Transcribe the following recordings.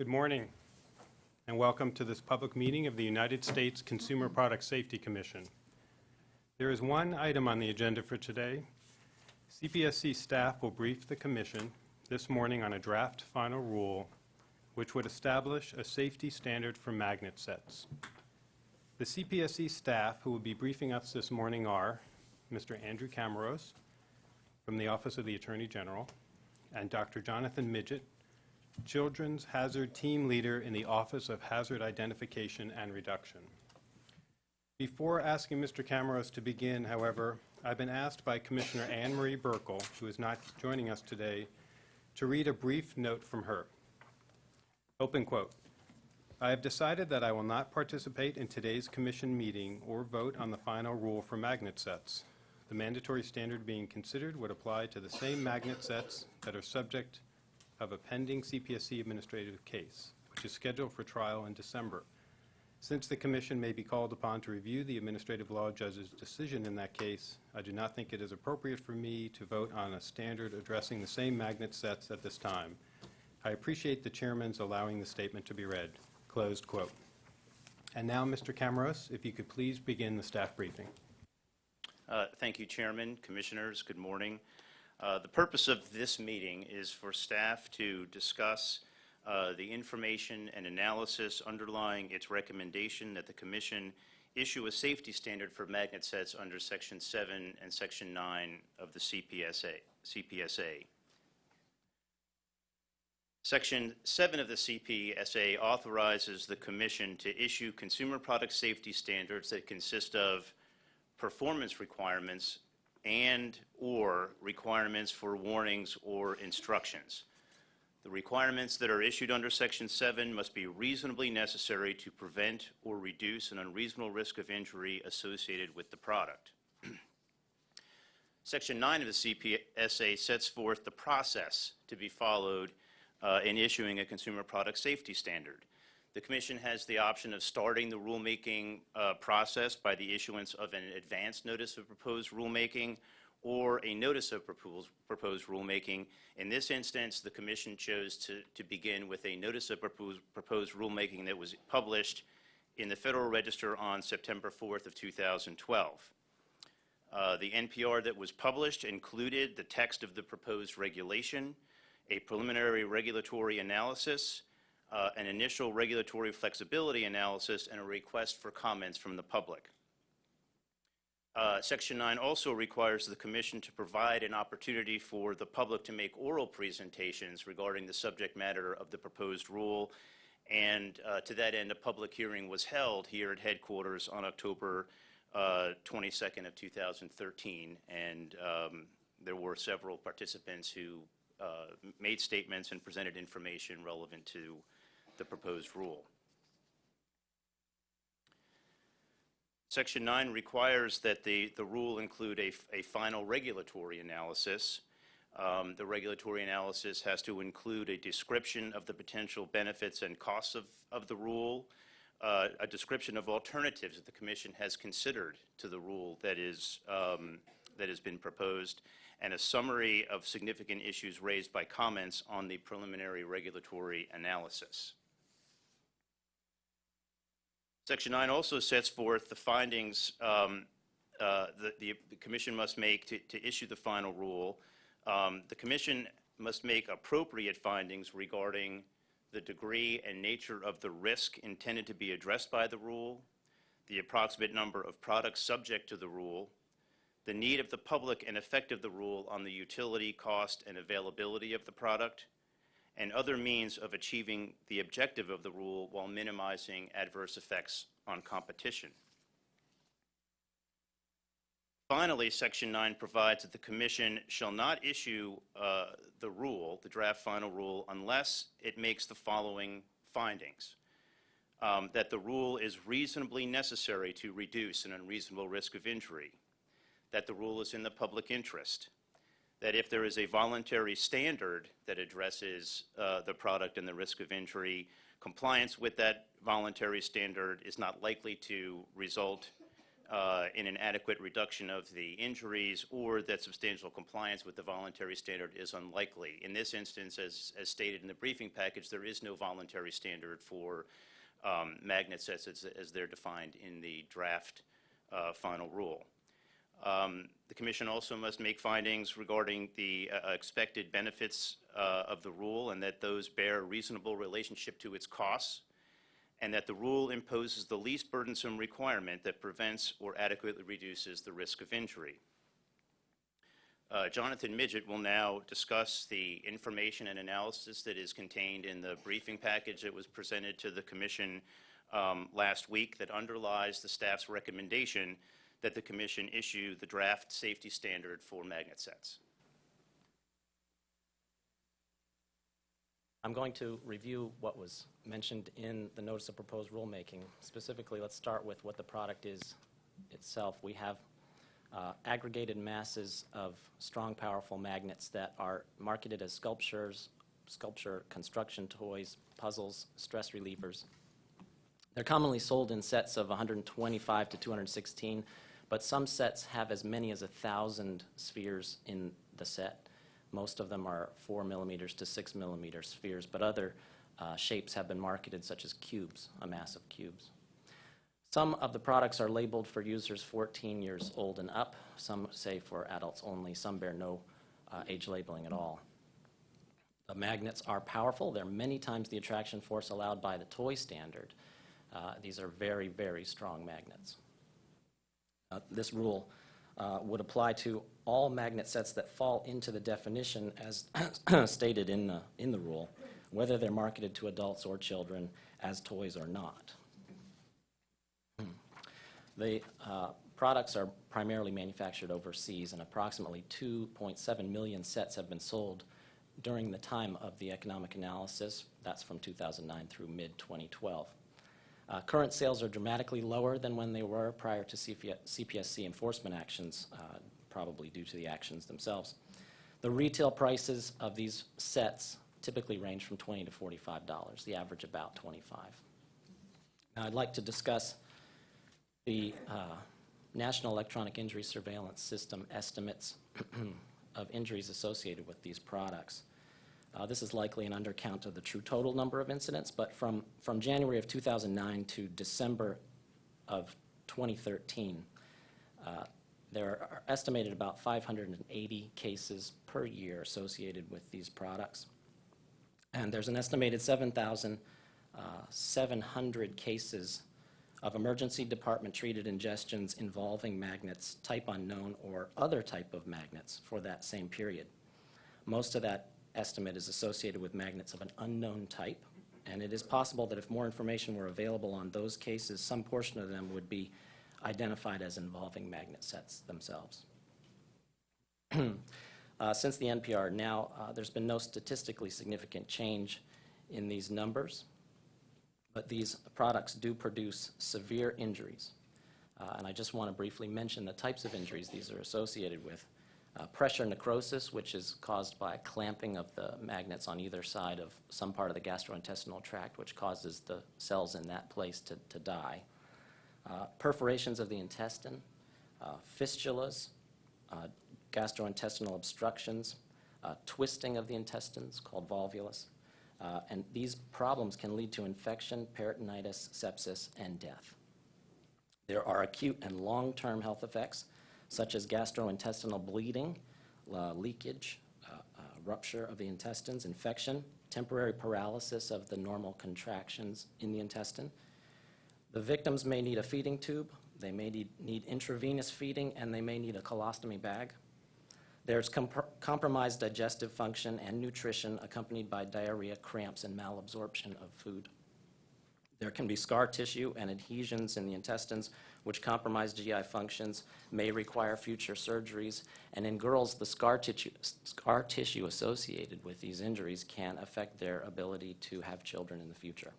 Good morning, and welcome to this public meeting of the United States Consumer Product Safety Commission. There is one item on the agenda for today. CPSC staff will brief the commission this morning on a draft final rule which would establish a safety standard for magnet sets. The CPSC staff who will be briefing us this morning are Mr. Andrew Camaros from the Office of the Attorney General and Dr. Jonathan Midgett, Children's Hazard Team Leader in the Office of Hazard Identification and Reduction. Before asking Mr. Camaros to begin, however, I've been asked by Commissioner Ann Marie Buerkle, who is not joining us today, to read a brief note from her. Open quote. I have decided that I will not participate in today's commission meeting or vote on the final rule for magnet sets. The mandatory standard being considered would apply to the same magnet sets that are subject of a pending CPSC administrative case, which is scheduled for trial in December. Since the commission may be called upon to review the administrative law judge's decision in that case, I do not think it is appropriate for me to vote on a standard addressing the same magnet sets at this time. I appreciate the chairman's allowing the statement to be read. Closed quote. And now, Mr. Camaros, if you could please begin the staff briefing. Uh, Thank you, Chairman, Commissioners, good morning. Uh, The purpose of this meeting is for staff to discuss uh, the information and analysis underlying its recommendation that the Commission issue a safety standard for magnet sets under Section 7 and Section 9 of the CPSA. CPSA. Section 7 of the CPSA authorizes the Commission to issue consumer product safety standards that consist of performance requirements and/or requirements for warnings or instructions. The requirements that are issued under Section 7 must be reasonably necessary to prevent or reduce an unreasonable risk of injury associated with the product. Section 9 of the CPSA sets forth the process to be followed uh, in issuing a consumer product safety standard. The Commission has the option of starting the rulemaking uh, process by the issuance of an advance notice of proposed rulemaking or a notice of proposed, proposed rulemaking. In this instance, the Commission chose to, to begin with a notice of proposed, proposed rulemaking that was published in the Federal Register on September 4th of 2012. Uh, the NPR that was published included the text of the proposed regulation, a preliminary regulatory analysis, uh, an initial regulatory flexibility analysis, and a request for comments from the public. Uh, Section 9 also requires the Commission to provide an opportunity for the public to make oral presentations regarding the subject matter of the proposed rule, and uh, to that end, a public hearing was held here at headquarters on October uh, 22nd of 2013, and um, there were several participants who uh, made statements and presented information relevant to the proposed rule. Section 9 requires that the, the rule include a, a final regulatory analysis. Um, the regulatory analysis has to include a description of the potential benefits and costs of, of the rule, uh, a description of alternatives that the Commission has considered to the rule that is um, that has been proposed, and a summary of significant issues raised by comments on the preliminary regulatory analysis. Section 9 also sets forth the findings um, uh, that the, the, Commission must make to, to issue the final rule. Um, the Commission must make appropriate findings regarding the degree and nature of the risk intended to be addressed by the rule, the approximate number of products subject to the rule, the need of the public and effect of the rule on the utility, cost, and availability of the product, and other means of achieving the objective of the rule while minimizing adverse effects on competition. Finally, Section 9 provides that the Commission shall not issue uh, the rule, the draft final rule, unless it makes the following findings. Um, that the rule is reasonably necessary to reduce an unreasonable risk of injury, that the rule is in the public interest, that if there is a voluntary standard that addresses uh, the product and the risk of injury, compliance with that voluntary standard is not likely to result uh, in an adequate reduction of the injuries or that substantial compliance with the voluntary standard is unlikely. In this instance, as, as stated in the briefing package, there is no voluntary standard for um, magnet sets as, as they're defined in the draft uh, final rule. Um, The commission also must make findings regarding the uh, expected benefits uh, of the rule and that those bear a reasonable relationship to its costs, and that the rule imposes the least burdensome requirement that prevents or adequately reduces the risk of injury. Uh, Jonathan Midgett will now discuss the information and analysis that is contained in the briefing package that was presented to the commission um, last week that underlies the staff's recommendation that the commission issue the draft safety standard for magnet sets. I'm going to review what was mentioned in the notice of proposed rulemaking. Specifically, let's start with what the product is itself. We have uh, aggregated masses of strong, powerful magnets that are marketed as sculptures, sculpture construction toys, puzzles, stress relievers. They're commonly sold in sets of 125 to 216, but some sets have as many as a 1,000 spheres in the set. Most of them are 4 millimeters to 6 millimeter spheres, but other uh, shapes have been marketed, such as cubes, a mass of cubes. Some of the products are labeled for users 14 years old and up. Some say for adults only. Some bear no uh, age labeling at all. The magnets are powerful. They're many times the attraction force allowed by the toy standard. Uh, These are very, very strong magnets. Uh, This rule uh, would apply to all magnet sets that fall into the definition as stated in the, in the rule, whether they're marketed to adults or children as toys or not. The uh, products are primarily manufactured overseas, and approximately 2.7 million sets have been sold during the time of the economic analysis. That's from 2009 through mid-2012. Uh, Current sales are dramatically lower than when they were prior to CP CPSC enforcement actions, uh, probably due to the actions themselves. The retail prices of these sets typically range from 20 to $45, the average about 25. Now, I'd like to discuss the uh, National Electronic Injury Surveillance System estimates of injuries associated with these products. Uh, This is likely an undercount of the true total number of incidents, but from, from January of 2009 to December of 2013, uh, there are estimated about 580 cases per year associated with these products. And there's an estimated 7,700 cases of emergency department treated ingestions involving magnets, type unknown, or other type of magnets for that same period. Most of that estimate is associated with magnets of an unknown type, and it is possible that if more information were available on those cases, some portion of them would be identified as involving magnet sets themselves. Uh, Since the NPR now, uh, there's been no statistically significant change in these numbers, but these products do produce severe injuries. Uh, And I just want to briefly mention the types of injuries these are associated with. Uh, Pressure necrosis, which is caused by clamping of the magnets on either side of some part of the gastrointestinal tract, which causes the cells in that place to to die. Uh, Perforations of the intestine, uh, fistulas, uh, gastrointestinal obstructions, uh, twisting of the intestines called volvulus. Uh, And these problems can lead to infection, peritonitis, sepsis, and death. There are acute and long-term health effects, such as gastrointestinal bleeding, uh, leakage, uh, uh, rupture of the intestines, infection, temporary paralysis of the normal contractions in the intestine. The victims may need a feeding tube, they may need need intravenous feeding, and they may need a colostomy bag. There's compr- compromised digestive function and nutrition accompanied by diarrhea, cramps, and malabsorption of food. There can be scar tissue and adhesions in the intestines which compromise GI functions, may require future surgeries, and in girls, the scar tissue, scar tissue associated with these injuries can affect their ability to have children in the future.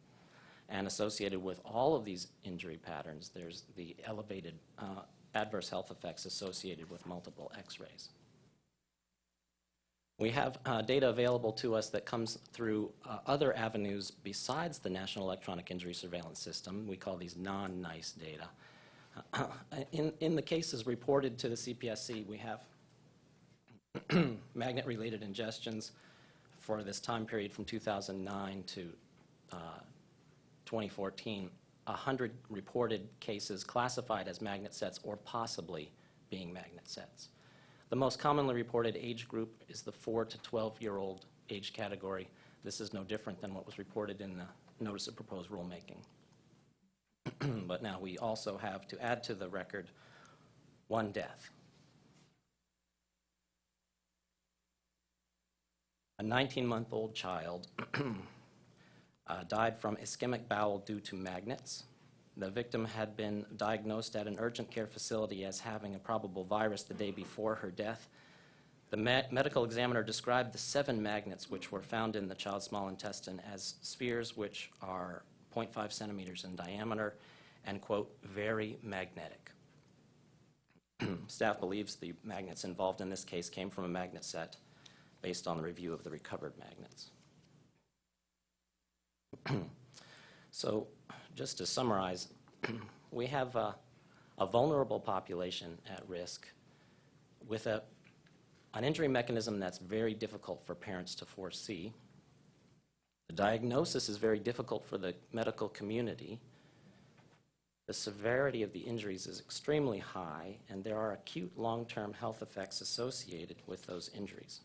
And associated with all of these injury patterns, there's the elevated uh, adverse health effects associated with multiple x-rays. We have uh, data available to us that comes through uh, other avenues besides the National Electronic Injury Surveillance System. We call these non-NEISS data. In, in the cases reported to the CPSC, we have magnet-related ingestions for this time period from 2009 to uh, 2014, 100 reported cases classified as magnet sets or possibly being magnet sets. The most commonly reported age group is the 4 to 12-year-old age category. This is no different than what was reported in the Notice of Proposed Rulemaking. But now we also have to add to the record one death. A 19-month-old child uh, died from ischemic bowel due to magnets. The victim had been diagnosed at an urgent care facility as having a probable virus the day before her death. The me- medical examiner described the seven magnets which were found in the child's small intestine as spheres which are 0.5 centimeters in diameter and, quote, "very magnetic." Staff believes the magnets involved in this case came from a magnet set based on the review of the recovered magnets. So, just to summarize, we have a, a vulnerable population at risk with a, an injury mechanism that's very difficult for parents to foresee. The diagnosis is very difficult for the medical community. The severity of the injuries is extremely high, and there are acute long-term health effects associated with those injuries.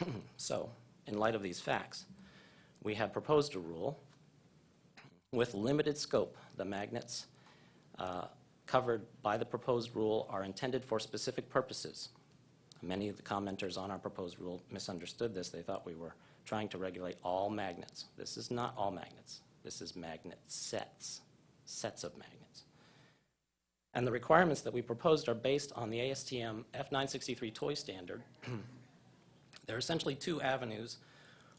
So, in light of these facts, we have proposed a rule with limited scope. The magnets uh, covered by the proposed rule are intended for specific purposes. Many of the commenters on our proposed rule misunderstood this. They thought we were trying to regulate all magnets. This is not all magnets. This is magnet sets, sets of magnets. And the requirements that we proposed are based on the ASTM F963 toy standard. there are essentially two avenues.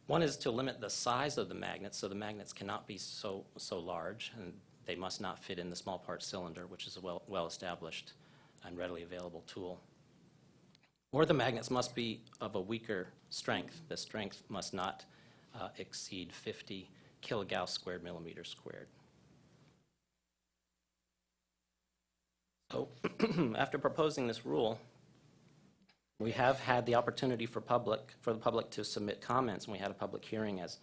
One is to limit the size of the magnets, so the magnets cannot be so, so large, and they must not fit in the small part cylinder, which is a well, well-established and readily available tool. Or the magnets must be of a weaker strength. The strength must not uh, exceed 50 kilogauss squared millimeters squared. So after proposing this rule, we have had the opportunity for public, for the public to submit comments, and we had a public hearing, as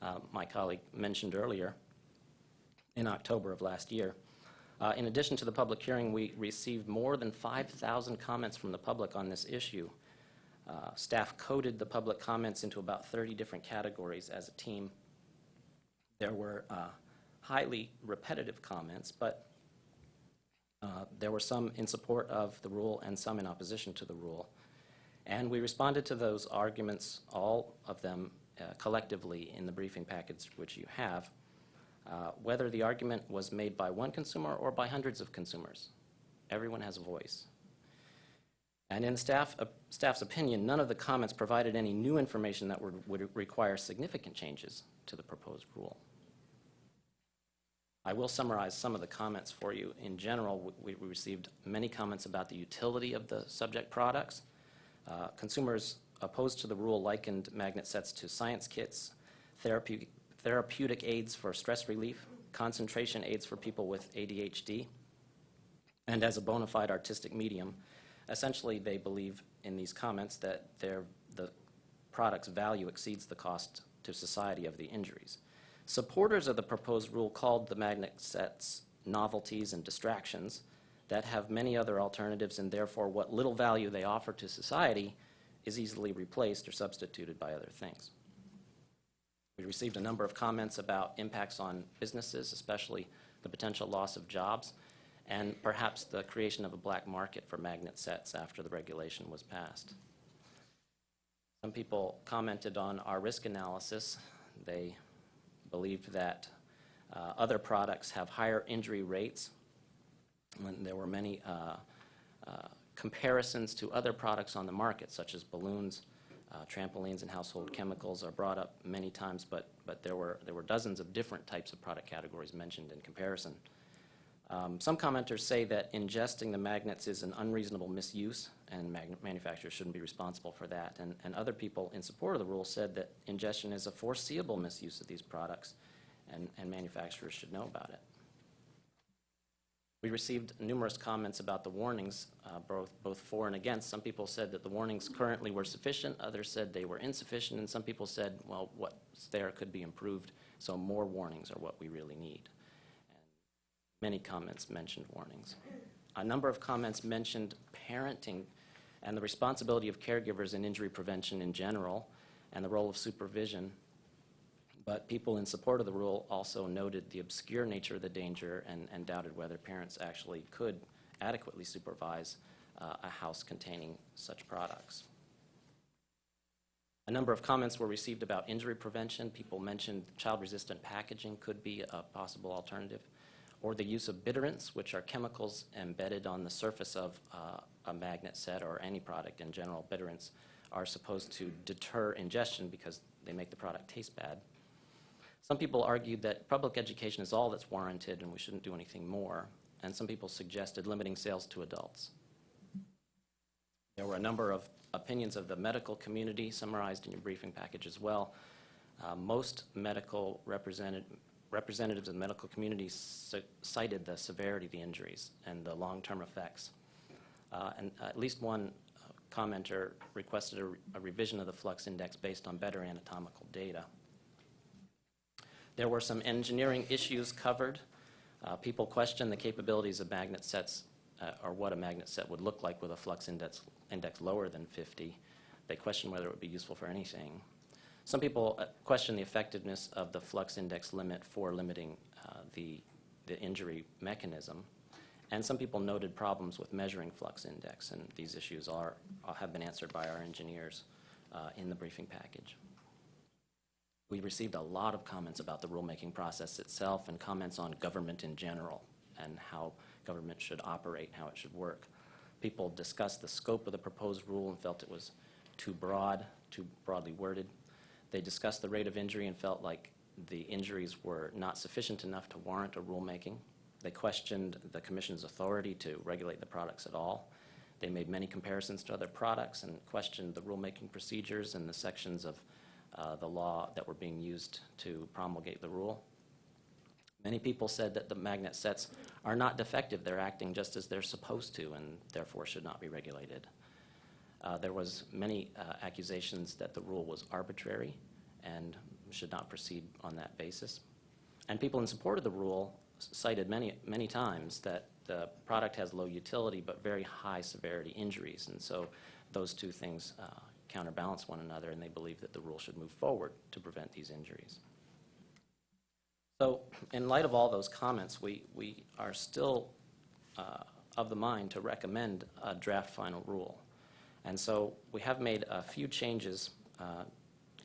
uh, my colleague mentioned earlier, in October of last year. Uh, In addition to the public hearing, we received more than 5,000 comments from the public on this issue. Uh, Staff coded the public comments into about 30 different categories as a team. There were uh, highly repetitive comments, but uh, there were some in support of the rule and some in opposition to the rule. And we responded to those arguments, all of them uh, collectively, in the briefing package which you have, uh, whether the argument was made by one consumer or by hundreds of consumers. Everyone has a voice. And in staff, uh, staff's opinion, none of the comments provided any new information that would, would require significant changes to the proposed rule. I will summarize some of the comments for you. In general, we, we received many comments about the utility of the subject products. Uh, consumers opposed to the rule likened magnet sets to science kits, therapeutic, therapeutic aids for stress relief, concentration aids for people with ADHD, and as a bona fide artistic medium. Essentially, they believe in these comments that the product's value exceeds the cost to society of the injuries. Supporters of the proposed rule called the magnet sets novelties and distractions that have many other alternatives and therefore what little value they offer to society is easily replaced or substituted by other things. We received a number of comments about impacts on businesses, especially the potential loss of jobs, and perhaps the creation of a black market for magnet sets after the regulation was passed. Some people commented on our risk analysis. They believed that uh, other products have higher injury rates. When there were many uh, uh, comparisons to other products on the market, such as balloons, uh, trampolines, and household chemicals are brought up many times, but, but there, were, there were dozens of different types of product categories mentioned in comparison. Um, Some commenters say that ingesting the magnets is an unreasonable misuse, and manufacturers shouldn't be responsible for that. And, and other people in support of the rule said that ingestion is a foreseeable misuse of these products, and, and manufacturers should know about it. We received numerous comments about the warnings, uh, both, both for and against. Some people said that the warnings currently were sufficient, others said they were insufficient, and some people said, well, what's there could be improved, so more warnings are what we really need. Many comments mentioned warnings. A number of comments mentioned parenting and the responsibility of caregivers in injury prevention in general, and the role of supervision. But people in support of the rule also noted the obscure nature of the danger and, and doubted whether parents actually could adequately supervise uh, a house containing such products. A number of comments were received about injury prevention. People mentioned child-resistant packaging could be a possible alternative, or the use of bitterants, which are chemicals embedded on the surface of uh, a magnet set or any product in general. Bitterants are supposed to deter ingestion because they make the product taste bad. Some people argued that public education is all that's warranted and we shouldn't do anything more, and some people suggested limiting sales to adults. There were a number of opinions of the medical community summarized in your briefing package as well. Uh, Most medical represented, representatives of the medical community cited the severity of the injuries and the long-term effects. Uh, And at least one uh, commenter requested a re- a revision of the flux index based on better anatomical data. There were some engineering issues covered. Uh, People questioned the capabilities of magnet sets, uh, or what a magnet set would look like with a flux index, index lower than 50. They questioned whether it would be useful for anything. Some people uh, questioned the effectiveness of the flux index limit for limiting uh, the, the injury mechanism. And some people noted problems with measuring flux index, and these issues are, have been answered by our engineers uh, in the briefing package. We received a lot of comments about the rulemaking process itself and comments on government in general and how government should operate, how it should work. People discussed the scope of the proposed rule and felt it was too broad, too broadly worded. They discussed the rate of injury and felt like the injuries were not sufficient enough to warrant a rulemaking. They questioned the commission's authority to regulate the products at all. They made many comparisons to other products and questioned the rulemaking procedures and the sections of uh, the law that were being used to promulgate the rule. Many people said that the magnet sets are not defective. They're acting just as they're supposed to and therefore should not be regulated. Uh, There was many uh, accusations that the rule was arbitrary and should not proceed on that basis. And people in support of the rule cited many, many times that the product has low utility but very high severity injuries. And so those two things uh, counterbalance one another, and they believe that the rule should move forward to prevent these injuries. So in light of all those comments, we, we are still uh, of the mind to recommend a draft final rule. And so we have made a few changes, uh,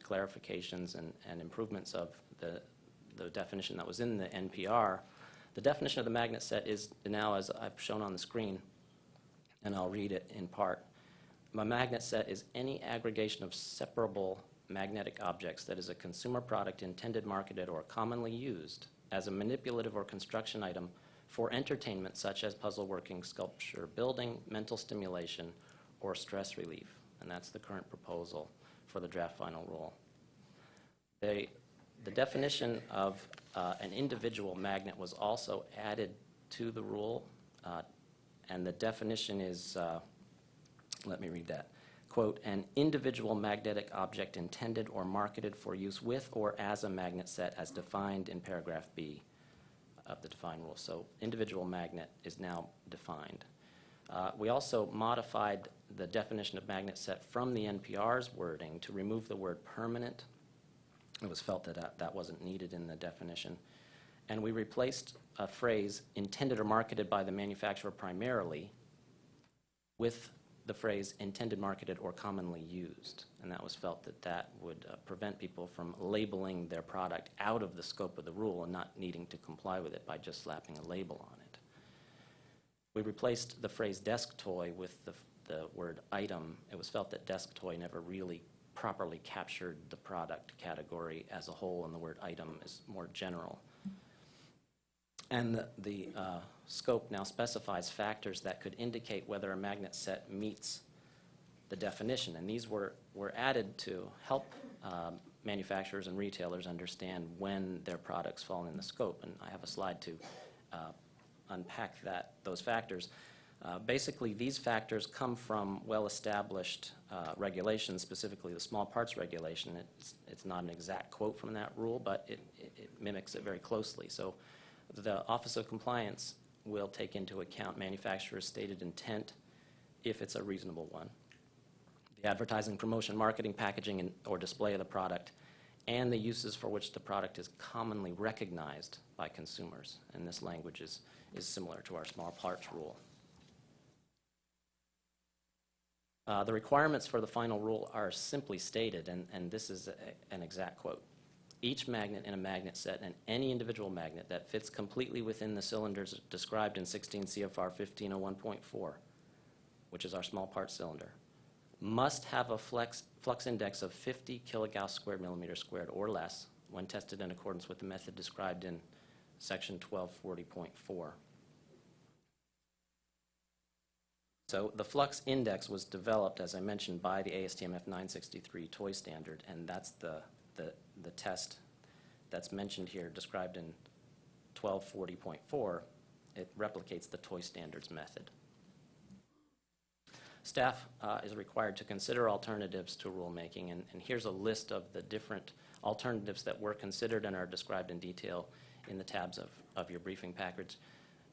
clarifications and, and improvements of the, the definition that was in the NPR. The definition of the magnet set is now, as I've shown on the screen, and I'll read it in part. A magnet set is any aggregation of separable magnetic objects that is a consumer product intended, marketed, or commonly used as a manipulative or construction item for entertainment such as puzzle working, sculpture, building, mental stimulation, or stress relief. And that's the current proposal for the draft final rule. They, the definition of uh, an individual magnet was also added to the rule, uh, and the definition is, uh, let me read that. Quote, "An individual magnetic object intended or marketed for use with or as a magnet set as defined in paragraph B of the defined rule." So individual magnet is now defined. Uh, We also modified the definition of magnet set from the NPR's wording to remove the word permanent. It was felt that that- that wasn't needed in the definition. And we replaced a phrase intended or marketed by the manufacturer primarily with the phrase intended, marketed, or commonly used. And that was felt that that would uh, prevent people from labeling their product out of the scope of the rule and not needing to comply with it by just slapping a label on it. We replaced the phrase desk toy with the, the word item. It was felt that desk toy never really properly captured the product category as a whole, and the word item is more general. And the, the uh, scope now specifies factors that could indicate whether a magnet set meets the definition. And these were, were added to help um, manufacturers and retailers understand when their products fall in the scope. And I have a slide to uh, unpack that, those factors. Uh, Basically, these factors come from well-established uh, regulations, specifically the small parts regulation. It's, it's not an exact quote from that rule, but it, it it mimics it very closely. So the Office of Compliance will take into account manufacturer's stated intent if it's a reasonable one the advertising, promotion, marketing, packaging, and- or display of the product, and the uses for which the product is commonly recognized by consumers. And this language is, is similar to our small parts rule. Uh, The requirements for the final rule are simply stated, and, and this is a- an exact quote. Each magnet in a magnet set and any individual magnet that fits completely within the cylinders described in 16 CFR 1501.4, which is our small part cylinder, must have a flex, flux index of 50 kilogauss squared millimeter squared or less when tested in accordance with the method described in section 1240.4. So the flux index was developed, as I mentioned, by the ASTM F963 toy standard, and that's the, the, the test that's mentioned here, described in 1240.4. It replicates the toy standards method. Staff uh, is required to consider alternatives to rulemaking, and and here's a list of the different alternatives that were considered and are described in detail in the tabs of, of your briefing package.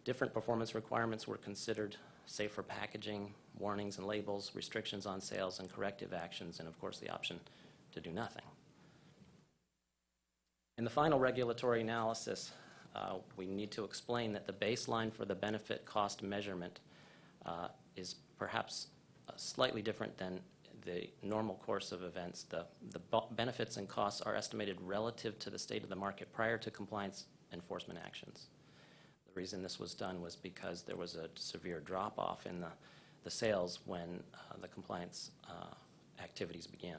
Different performance requirements were considered, safer packaging, warnings and labels, restrictions on sales, and corrective actions, and of course, the option to do nothing. In the final regulatory analysis, uh, we need to explain that the baseline for the benefit cost measurement uh, is perhaps uh, slightly different than the normal course of events. The, the benefits and costs are estimated relative to the state of the market prior to compliance enforcement actions. The reason this was done was because there was a severe drop-off in the, the sales when uh, the compliance uh, activities began.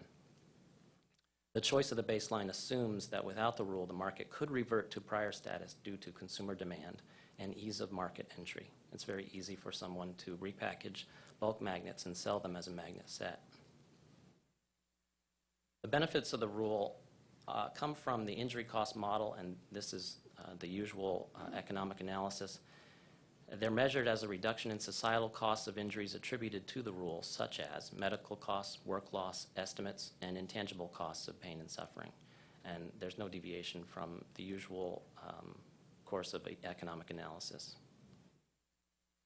The choice of the baseline assumes that without the rule, the market could revert to prior status due to consumer demand and ease of market entry. It's very easy for someone to repackage bulk magnets and sell them as a magnet set. The benefits of the rule uh, come from the injury cost model, and this is uh, the usual uh, economic analysis. They're measured as a reduction in societal costs of injuries attributed to the rule, such as medical costs, work loss estimates, and intangible costs of pain and suffering. And there's no deviation from the usual um, course of economic analysis.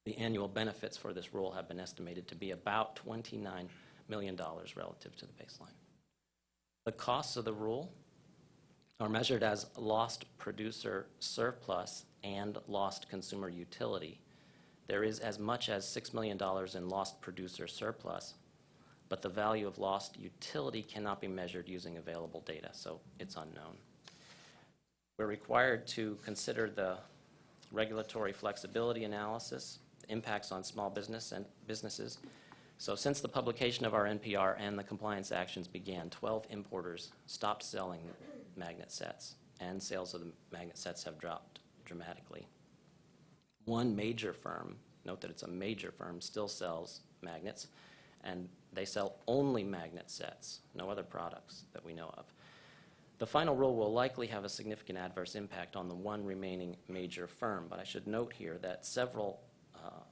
The annual benefits for this rule have been estimated to be about $29 million relative to the baseline. The costs of the rule are measured as lost producer surplus and lost consumer utility. There is as much as $6 million in lost producer surplus, but the value of lost utility cannot be measured using available data, so it's unknown. We're required to consider the regulatory flexibility analysis, impacts on small business and businesses. So since the publication of our NPR and the compliance actions began, 12 importers stopped selling magnet sets, and sales of the magnet sets have dropped dramatically. One major firm, note that it's a major firm, still sells magnets, and they sell only magnet sets, no other products that we know of. The final rule will likely have a significant adverse impact on the one remaining major firm, but I should note here that several uh,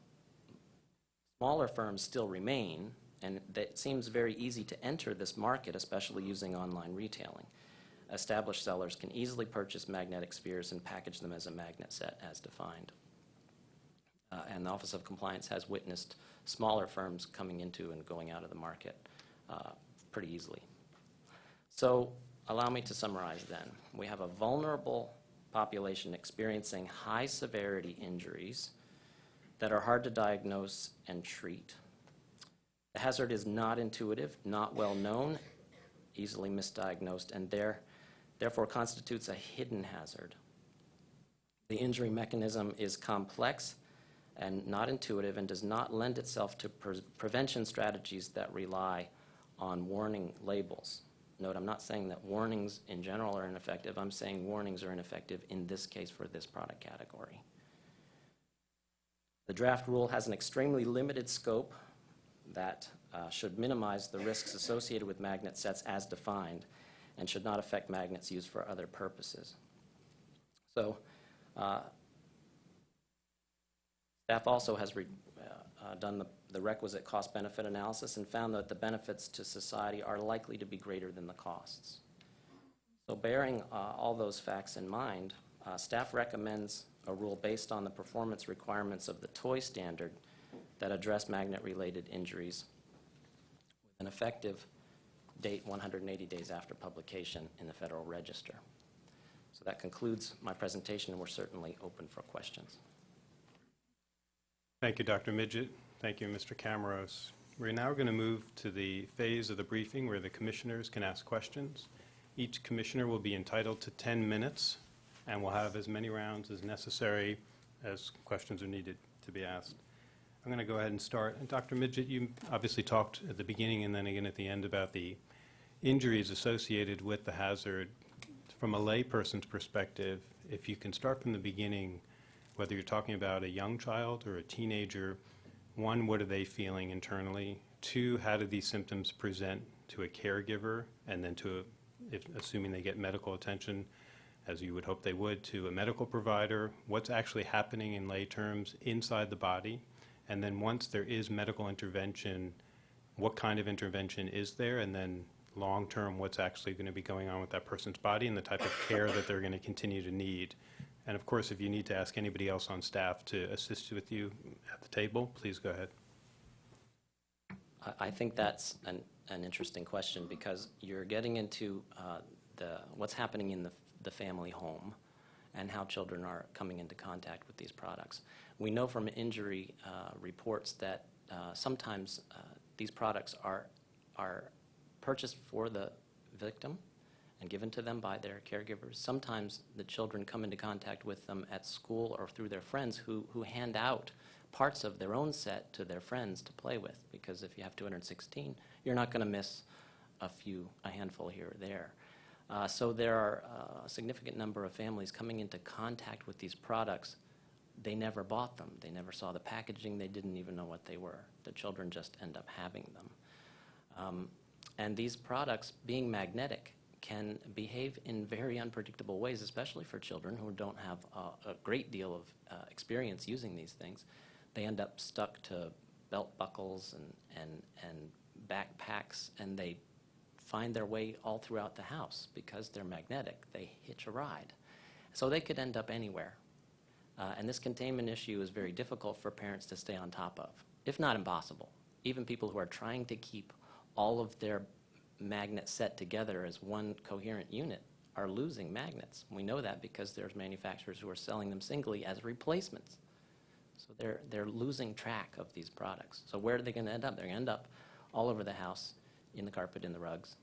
smaller firms still remain, and that it seems very easy to enter this market, especially using online retailing. Established sellers can easily purchase magnetic spheres and package them as a magnet set as defined. Uh, And the Office of Compliance has witnessed smaller firms coming into and going out of the market uh, pretty easily. So allow me to summarize then. We have a vulnerable population experiencing high-severity injuries that are hard to diagnose and treat. The hazard is not intuitive, not well-known, easily misdiagnosed, and there, therefore constitutes a hidden hazard. The injury mechanism is complex and not intuitive and does not lend itself to pre- prevention strategies that rely on warning labels. Note, I'm not saying that warnings in general are ineffective. I'm saying warnings are ineffective in this case for this product category. The draft rule has an extremely limited scope that uh, should minimize the risks associated with magnet sets as defined and should not affect magnets used for other purposes. So, uh, Staff also has re- uh, uh, done the- the requisite cost-benefit analysis and found that the benefits to society are likely to be greater than the costs. So bearing uh, all those facts in mind, uh, staff recommends a rule based on the performance requirements of the toy standard that address magnet-related injuries with an effective date 180 days after publication in the Federal Register. So that concludes my presentation, and we're certainly open for questions. Thank you, Dr. Midgett. Thank you, Mr. Camaros. We're now going to move to the phase of the briefing where the commissioners can ask questions. Each commissioner will be entitled to 10 minutes, and we'll have as many rounds as necessary as questions are needed to be asked. I'm going to go ahead and start. And Dr. Midgett, you obviously talked at the beginning and then again at the end about the injuries associated with the hazard. From a layperson's perspective, if you can start from the beginning, whether you're talking about a young child or a teenager, one, what are they feeling internally? Two, how do these symptoms present to a caregiver? And then to, a- if, assuming they get medical attention, as you would hope they would, to a medical provider? What's actually happening in lay terms inside the body? And then once there is medical intervention, what kind of intervention is there? And then long-term, what's actually going to be going on with that person's body and the type of care that they're going to continue to need? And of course, if you need to ask anybody else on staff to assist with you at the table, please go ahead. I- I think that's an, an interesting question because you're getting into uh, the, what's happening in the, the family home and how children are coming into contact with these products. We know from injury uh, reports that uh, sometimes uh, these products are, are purchased for the victim and given to them by their caregivers. Sometimes the children come into contact with them at school or through their friends who, who hand out parts of their own set to their friends to play with, because if you have 216, you're not going to miss a few, a handful here or there. Uh, So there are uh, a significant number of families coming into contact with these products. They never bought them. They never saw the packaging. They didn't even know what they were. The children just end up having them. Um, And these products, being magnetic, can behave in very unpredictable ways, especially for children who don't have a, a great deal of uh, experience using these things. They end up stuck to belt buckles and, and, and backpacks, and they find their way all throughout the house because they're magnetic. They hitch a ride. So they could end up anywhere. Uh, and this containment issue is very difficult for parents to stay on top of, if not impossible. Even people who are trying to keep all of their magnets set together as one coherent unit are losing magnets. We know that because there's manufacturers who are selling them singly as replacements. So they're, they're losing track of these products. So where are they going to end up? They're going to end up all over the house, in the carpet, in the rugs,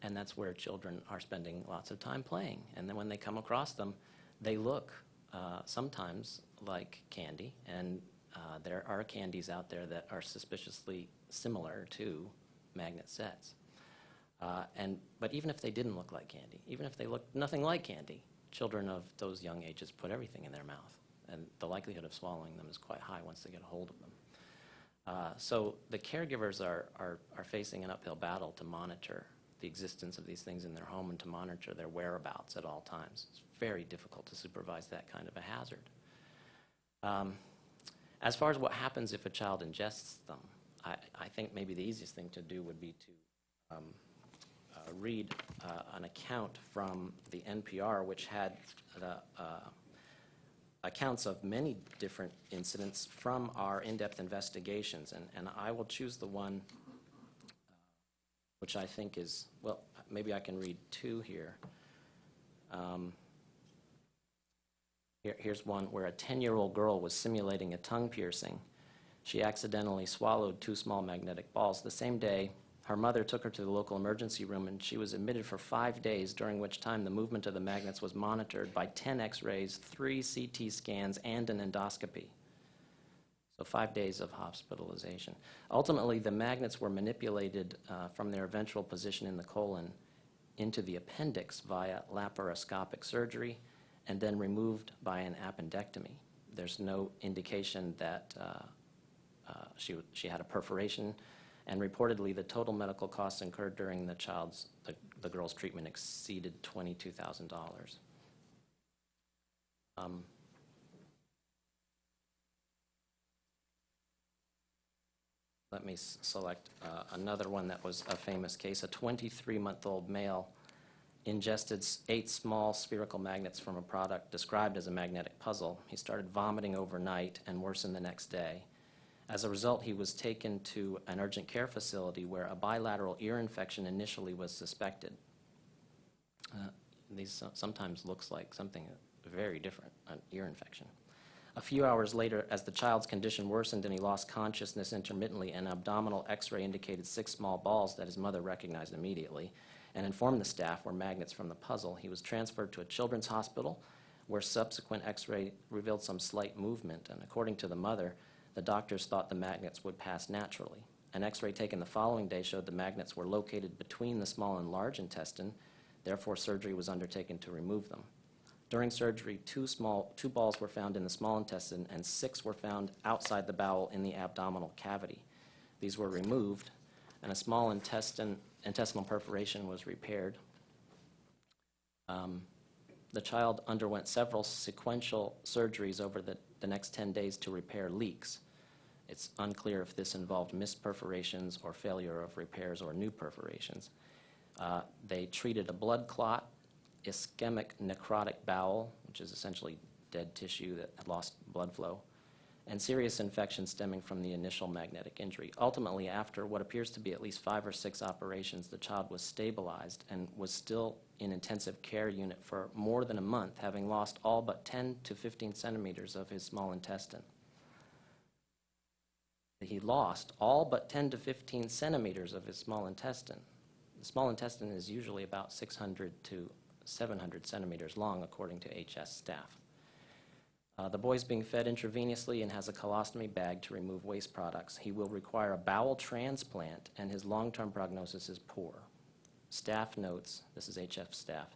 and that's where children are spending lots of time playing. And then when they come across them, they look uh, sometimes like candy, and uh, there are candies out there that are suspiciously similar to magnet sets. Uh, And, but even if they didn't look like candy, even if they looked nothing like candy, children of those young ages put everything in their mouth, and the likelihood of swallowing them is quite high once they get a hold of them. Uh, So the caregivers are, are, are facing an uphill battle to monitor the existence of these things in their home and to monitor their whereabouts at all times. It's very difficult to supervise that kind of a hazard. Um, As far as what happens if a child ingests them, I, I think maybe the easiest thing to do would be to um, uh, read uh, an account from the NPR, which had the uh, accounts of many different incidents from our in-depth investigations, and, and I will choose the one which I think is, well, maybe I can read two here. Um, here- Here's one where a 10-year-old girl was simulating a tongue piercing. She accidentally swallowed two small magnetic balls. The same day, her mother took her to the local emergency room, and she was admitted for five days, during which time the movement of the magnets was monitored by 10 x-rays, three CT scans, and an endoscopy. So five days of hospitalization. Ultimately, the magnets were manipulated uh, from their ventral position in the colon into the appendix via laparoscopic surgery and then removed by an appendectomy. There's no indication that uh, she, she had a perforation, and reportedly, the total medical costs incurred during the child's, the, the girl's treatment exceeded $22,000. Um, Let me select uh, another one that was a famous case. A 23-month-old male ingested eight small spherical magnets from a product described as a magnetic puzzle. He started vomiting overnight and worsened the next day. As a result, he was taken to an urgent care facility where a bilateral ear infection initially was suspected. Uh, These sometimes looks like something very different, an ear infection. A few hours later, as the child's condition worsened and he lost consciousness intermittently, an abdominal x-ray indicated six small balls that his mother recognized immediately and informed the staff were magnets from the puzzle. He was transferred to a children's hospital where subsequent x-ray revealed some slight movement, and according to the mother, the doctors thought the magnets would pass naturally. An x-ray taken the following day showed the magnets were located between the small and large intestine, therefore surgery was undertaken to remove them. During surgery, two small, two balls were found in the small intestine and six were found outside the bowel in the abdominal cavity. These were removed, and a small intestine, intestinal perforation was repaired. Um, The child underwent several sequential surgeries over the, the next 10 days to repair leaks. It's unclear if this involved missed perforations or failure of repairs or new perforations. Uh, They treated a blood clot, ischemic necrotic bowel, which is essentially dead tissue that had lost blood flow, and serious infection stemming from the initial magnetic injury. Ultimately, after what appears to be at least five or six operations, the child was stabilized and was still in intensive care unit for more than a month, having lost all but 10 to 15 centimeters of his small intestine. He lost all but 10 to 15 centimeters of his small intestine. The small intestine is usually about 600 to 700 centimeters long, according to HS staff. Uh, The is being fed intravenously and has a colostomy bag to remove waste products. He will require a bowel transplant, and his long-term prognosis is poor. Staff notes, this is HF staff,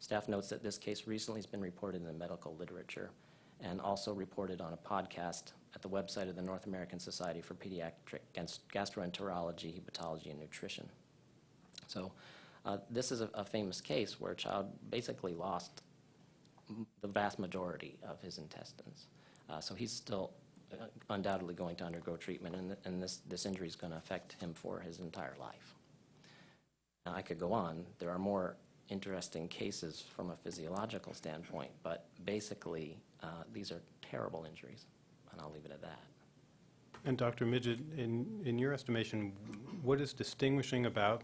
staff notes that this case recently has been reported in the medical literature and also reported on a podcast at the website of the North American Society for Pediatric Gastroenterology, Hepatology, and Nutrition. So uh, this is a a famous case where a child basically lost the vast majority of his intestines. Uh, So he's still uh, undoubtedly going to undergo treatment, and th- and this, this injury is going to affect him for his entire life. Now, I could go on. There are more interesting cases from a physiological standpoint, but basically, uh, these are terrible injuries, and I'll leave it at that. And Dr. Midgett, in, in your estimation, what is distinguishing about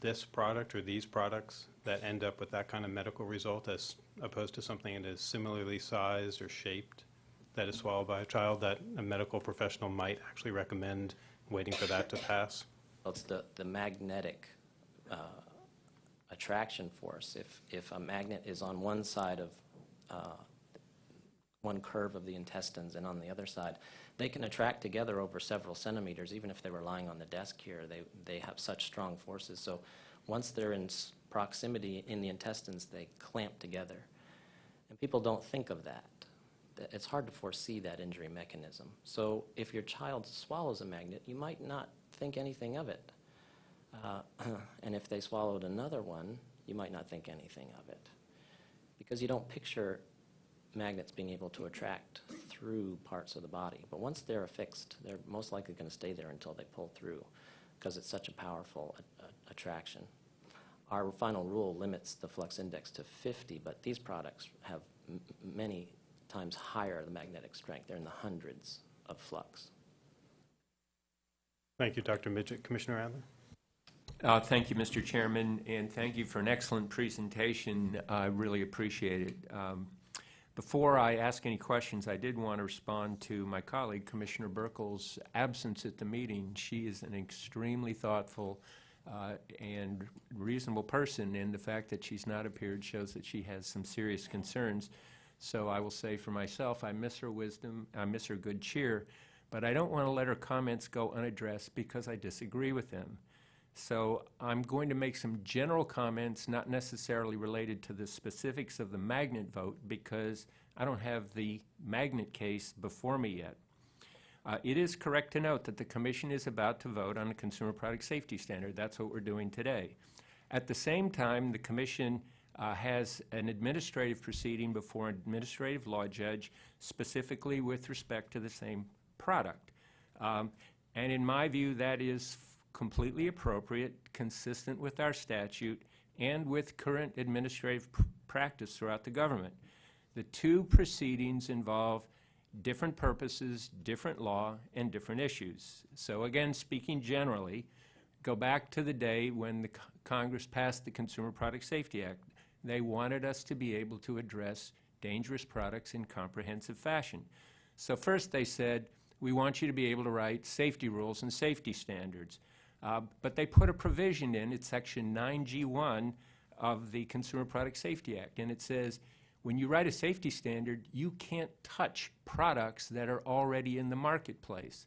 this product or these products that end up with that kind of medical result as opposed to something that is similarly sized or shaped that is swallowed by a child that a medical professional might actually recommend waiting for that to pass? Well, it's the, the magnetic uh, attraction force. If, if a magnet is on one side of, uh, one curve of the intestines and on the other side, they can attract together over several centimeters, even if they were lying on the desk here. They, they have such strong forces. So once they're in proximity in the intestines, they clamp together. And people don't think of that. That- It's hard to foresee that injury mechanism. So if your child swallows a magnet, you might not think anything of it. Uh, And if they swallowed another one, you might not think anything of it. Because you don't picture magnets being able to attract through parts of the body. But once they're affixed, they're most likely going to stay there until they pull through, because it's such a powerful attraction. Our final rule limits the flux index to 50, but these products have many times higher the magnetic strength. They're in the hundreds of flux. Thank you, Dr. Midgett. Commissioner Adler? Uh, Thank you, Mr. Chairman, and thank you for an excellent presentation. I really appreciate it. Um, Before I ask any questions, I did want to respond to my colleague, Commissioner Buerkle's absence at the meeting. She is an extremely thoughtful uh, and reasonable person, and the fact that she's not appeared shows that she has some serious concerns. So I will say for myself, I miss her wisdom, I miss her good cheer, but I don't want to let her comments go unaddressed because I disagree with them. So I'm going to make some general comments, not necessarily related to the specifics of the magnet vote, because I don't have the magnet case before me yet. Uh, It is correct to note that the commission is about to vote on a consumer product safety standard. That's what we're doing today. At the same time, the commission uh, has an administrative proceeding before an administrative law judge specifically with respect to the same product. Um, And in my view, that is completely appropriate, consistent with our statute, and with current administrative pr- practice throughout the government. The two proceedings involve different purposes, different law, and different issues. So again, speaking generally, go back to the day when the Co- Congress passed the Consumer Product Safety Act. They wanted us to be able to address dangerous products in comprehensive fashion. So first they said, we want you to be able to write safety rules and safety standards. Uh, But they put a provision in, it's section 9G1 of the Consumer Product Safety Act, and it says, when you write a safety standard, you can't touch products that are already in the marketplace.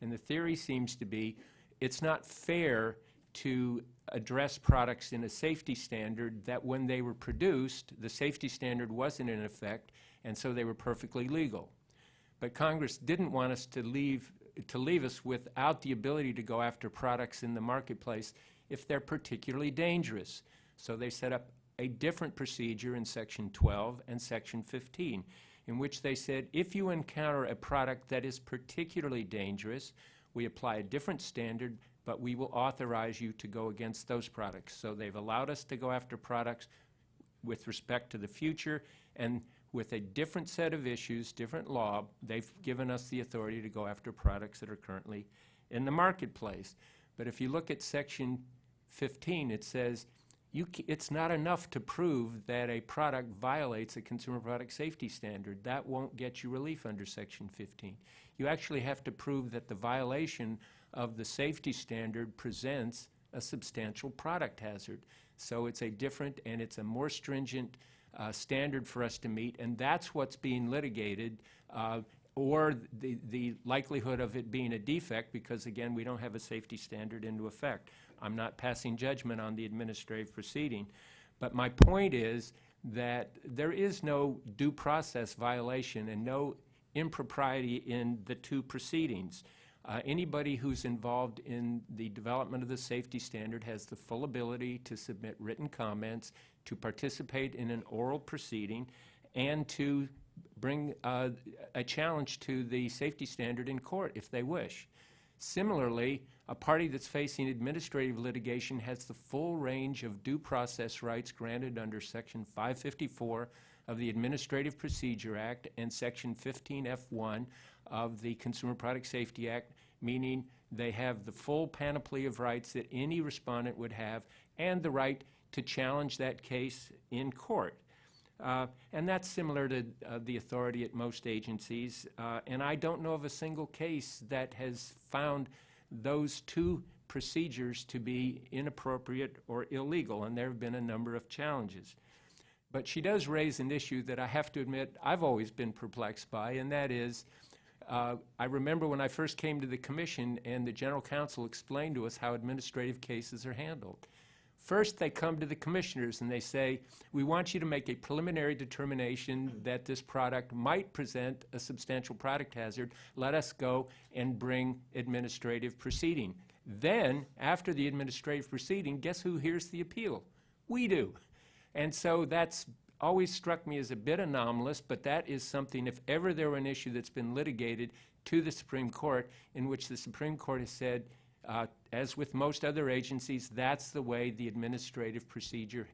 And the theory seems to be, it's not fair to address products in a safety standard that when they were produced, the safety standard wasn't in effect, and so they were perfectly legal. But Congress didn't want us to leave, to leave us without the ability to go after products in the marketplace if they're particularly dangerous. So they set up a different procedure in Section 12 and Section 15, in which they said, if you encounter a product that is particularly dangerous, we apply a different standard, but we will authorize you to go against those products. So they've allowed us to go after products with respect to the future, and with a different set of issues, different law, they've given us the authority to go after products that are currently in the marketplace. But if you look at section 15, it says, it's not enough to prove that a product violates a consumer product safety standard. That won't get you relief under section 15. You actually have to prove that the violation of the safety standard presents a substantial product hazard. So it's a different and it's a more stringent uh, standard for us to meet, and that's what's being litigated, uh, or the, the likelihood of it being a defect, because again, we don't have a safety standard into effect. I'm not passing judgment on the administrative proceeding, but my point is that there is no due process violation and no impropriety in the two proceedings. Uh, Anybody who's involved in the development of the safety standard has the full ability to submit written comments, to participate in an oral proceeding, and to bring uh, a challenge to the safety standard in court if they wish. Similarly, a party that's facing administrative litigation has the full range of due process rights granted under Section 554 of the Administrative Procedure Act and Section 15F1 of the Consumer Product Safety Act, meaning they have the full panoply of rights that any respondent would have and the right to challenge that case in court. Uh, And that's similar to uh, the authority at most agencies. Uh, And I don't know of a single case that has found those two procedures to be inappropriate or illegal, and there have been a number of challenges. But she does raise an issue that I have to admit I've always been perplexed by, and that is, uh, I remember when I first came to the commission and the general counsel explained to us how administrative cases are handled. First, they come to the commissioners and they say, we want you to make a preliminary determination mm-hmm. that this product might present a substantial product hazard. Let us go and bring administrative proceeding. Then, after the administrative proceeding, guess who hears the appeal? We do. And so that's always struck me as a bit anomalous, but that is something, if ever there were an issue that's been litigated to the Supreme Court, in which the Supreme Court has said, uh, as with most other agencies, that's the way the administrative procedure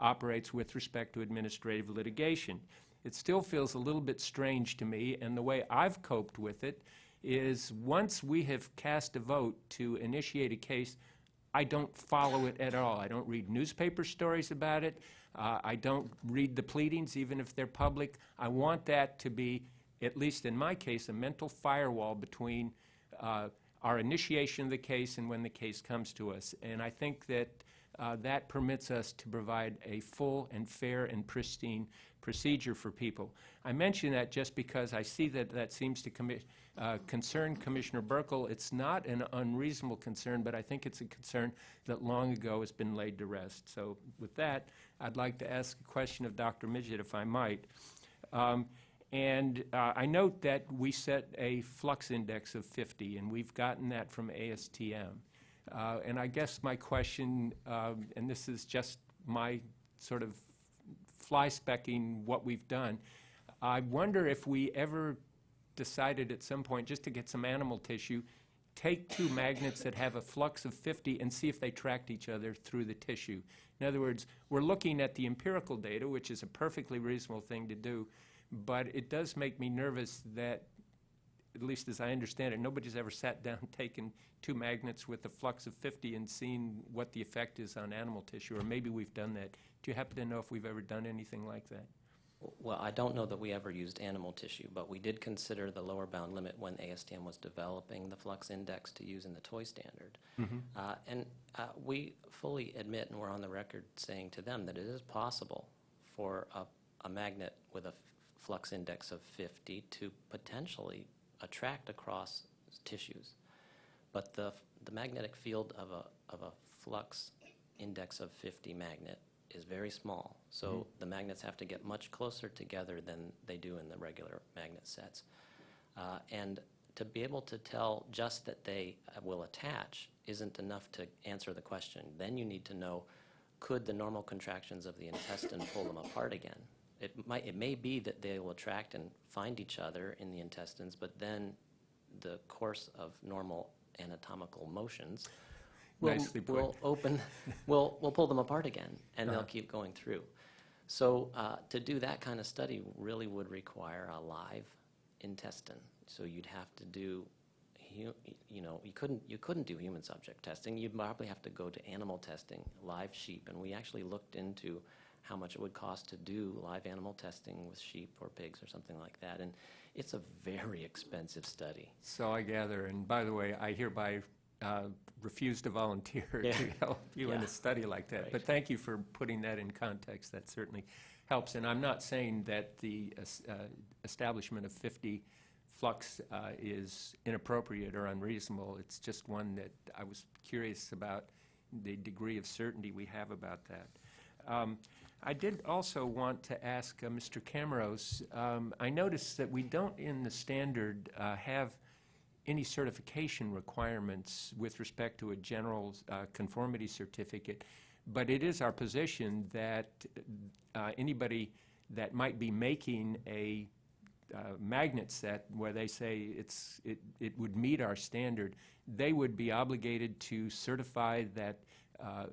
operates with respect to administrative litigation. It still feels a little bit strange to me, and the way I've coped with it is once we have cast a vote to initiate a case, I don't follow it at all. I don't read newspaper stories about it. Uh, I don't read the pleadings, even if they're public. I want that to be, at least in my case, a mental firewall between uh, our initiation of the case and when the case comes to us. And I think that uh, that permits us to provide a full and fair and pristine procedure for people. I mention that just because I see that that seems to commi- uh, concern Commissioner Buerkle. It's not an unreasonable concern, but I think it's a concern that long ago has been laid to rest. So with that, I'd like to ask a question of Dr. Midgett, if I might. Um, And uh, I note that we set a flux index of 50, and we've gotten that from ASTM. Uh, And I guess my question, um, and this is just my sort of fly specking what we've done, I wonder if we ever decided at some point, just to get some animal tissue, take two magnets that have a flux of 50 and see if they tracked each other through the tissue. In other words, we're looking at the empirical data, which is a perfectly reasonable thing to do, but it does make me nervous that, at least as I understand it, nobody's ever sat down, taken two magnets with a flux of 50 and seen what the effect is on animal tissue, or maybe we've done that. Do you happen to know if we've ever done anything like that? Well, I don't know that we ever used animal tissue, but we did consider the lower bound limit when ASTM was developing the flux index to use in the toy standard. Uh, And uh, we fully admit, and we're on the record saying to them, that it is possible for a, a magnet with a flux index of 50 to potentially attract across tissues. But the, the magnetic field of a, of a flux index of 50 magnet is very small. So the magnets have to get much closer together than they do in the regular magnet sets. Uh, And to be able to tell just that they uh, will attach isn't enough to answer the question. Then you need to know, could the normal contractions of the intestine pull them apart again? It might, it may be that they will attract and find each other in the intestines, but then the course of normal anatomical motions will, will open, will, will pull them apart again, and they'll Uh-huh. keep going through. So uh, to do that kind of study really would require a live intestine. So you'd have to do, you know, you couldn't, you couldn't do human subject testing. You'd probably have to go to animal testing, live sheep. And we actually looked into how much it would cost to do live animal testing with sheep or pigs or something like that. And it's a very expensive study. So I gather, and by the way, I hereby uh, refuse to volunteer to help you in a study like that. Right. But thank you for putting that in context. That certainly helps. And I'm not saying that the uh, establishment of 50 flux uh, is inappropriate or unreasonable. It's just one that I was curious about the degree of certainty we have about that. Um, I did also want to ask uh, Mr. Camaros, um, I noticed that we don't in the standard uh, have any certification requirements with respect to a general uh, conformity certificate, but it is our position that uh, anybody that might be making a uh, magnet set where they say it's, it, it would meet our standard, they would be obligated to certify that, uh,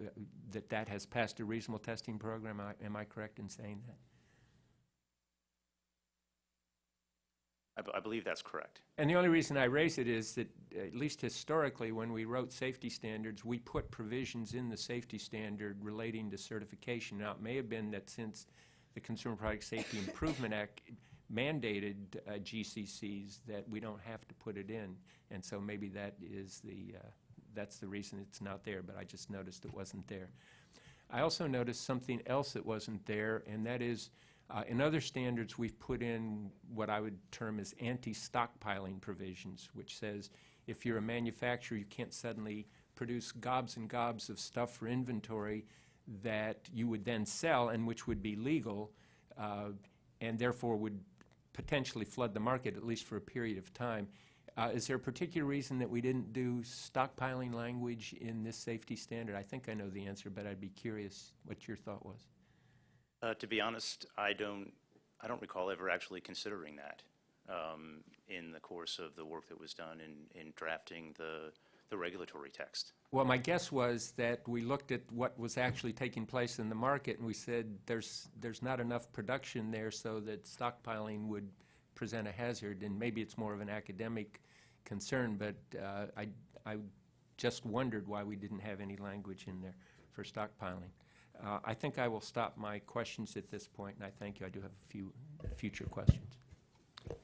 that that has passed a reasonable testing program. Am I- Am I correct in saying that? I b- I believe that's correct. And the only reason I raise it is that, at least historically, when we wrote safety standards, we put provisions in the safety standard relating to certification. Now, it may have been that since the Consumer Product Safety Improvement Act mandated uh, GCCs, that we don't have to put it in. And so maybe that is the, uh, that's the reason it's not there, but I just noticed it wasn't there. I also noticed something else that wasn't there, and that is, uh, in other standards, we've put in what I would term as anti-stockpiling provisions, which says if you're a manufacturer, you can't suddenly produce gobs and gobs of stuff for inventory that you would then sell and which would be legal, uh, and therefore would potentially flood the market, at least for a period of time. Uh, Is there a particular reason that we didn't do stockpiling language in this safety standard? I think I know the answer, but I'd be curious what your thought was. Uh, To be honest, I don't, I don't recall ever actually considering that um, in the course of the work that was done in, in drafting the, the regulatory text. Well, my guess was that we looked at what was actually taking place in the market, and we said, there's, there's not enough production there so that stockpiling would present a hazard, and maybe it's more of an academic concern, but uh, I, I just wondered why we didn't have any language in there for stockpiling. Uh, I think I will stop my questions at this point, and I thank you. I do have a few future questions.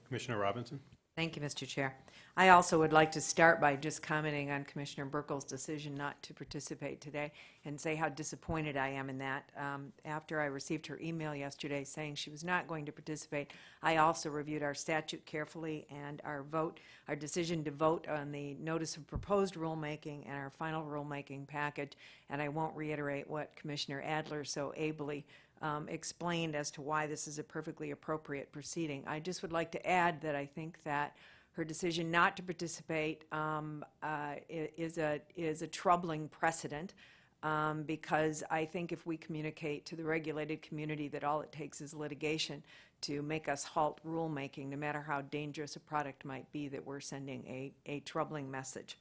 Commissioner Robinson? Thank you, Mr. Chair. I also would like to start by just commenting on Commissioner Buerkle's decision not to participate today and say how disappointed I am in that. Um, After I received her email yesterday saying she was not going to participate, I also reviewed our statute carefully and our vote, our decision to vote on the notice of proposed rulemaking and our final rulemaking package, and I won't reiterate what Commissioner Adler so ably um, explained as to why this is a perfectly appropriate proceeding. I just would like to add that I think that her decision not to participate um, uh, is a, is a troubling precedent. um, because I think if we communicate to the regulated community that all it takes is litigation to make us halt rulemaking, no matter how dangerous a product might be, that we're sending a, a troubling message.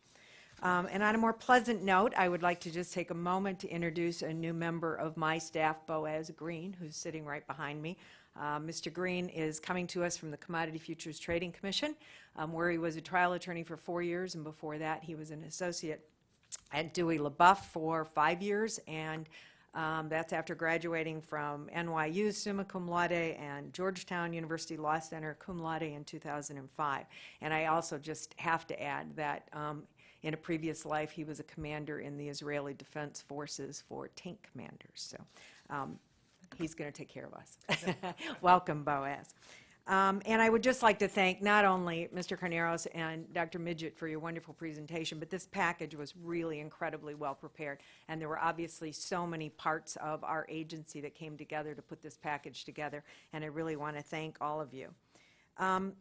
Um, And on a more pleasant note, I would like to just take a moment to introduce a new member of my staff, Boaz Green, who's sitting right behind me. Uh, Mr. Green is coming to us from the Commodity Futures Trading Commission, um, where he was a trial attorney for four years, and before that, he was an associate at Dewey LeBoeuf for five years, and um, that's after graduating from NYU summa cum laude and Georgetown University Law Center cum laude in 2005. And I also just have to add that um, in a previous life, he was a commander in the Israeli Defense Forces for tank commanders. So um, he's going to take care of us. Welcome, Boaz. Um, And I would just like to thank not only Mr. Carneros and Dr. Midgett for your wonderful presentation, but this package was really incredibly well-prepared, and there were obviously so many parts of our agency that came together to put this package together, and I really want to thank all of you. Um,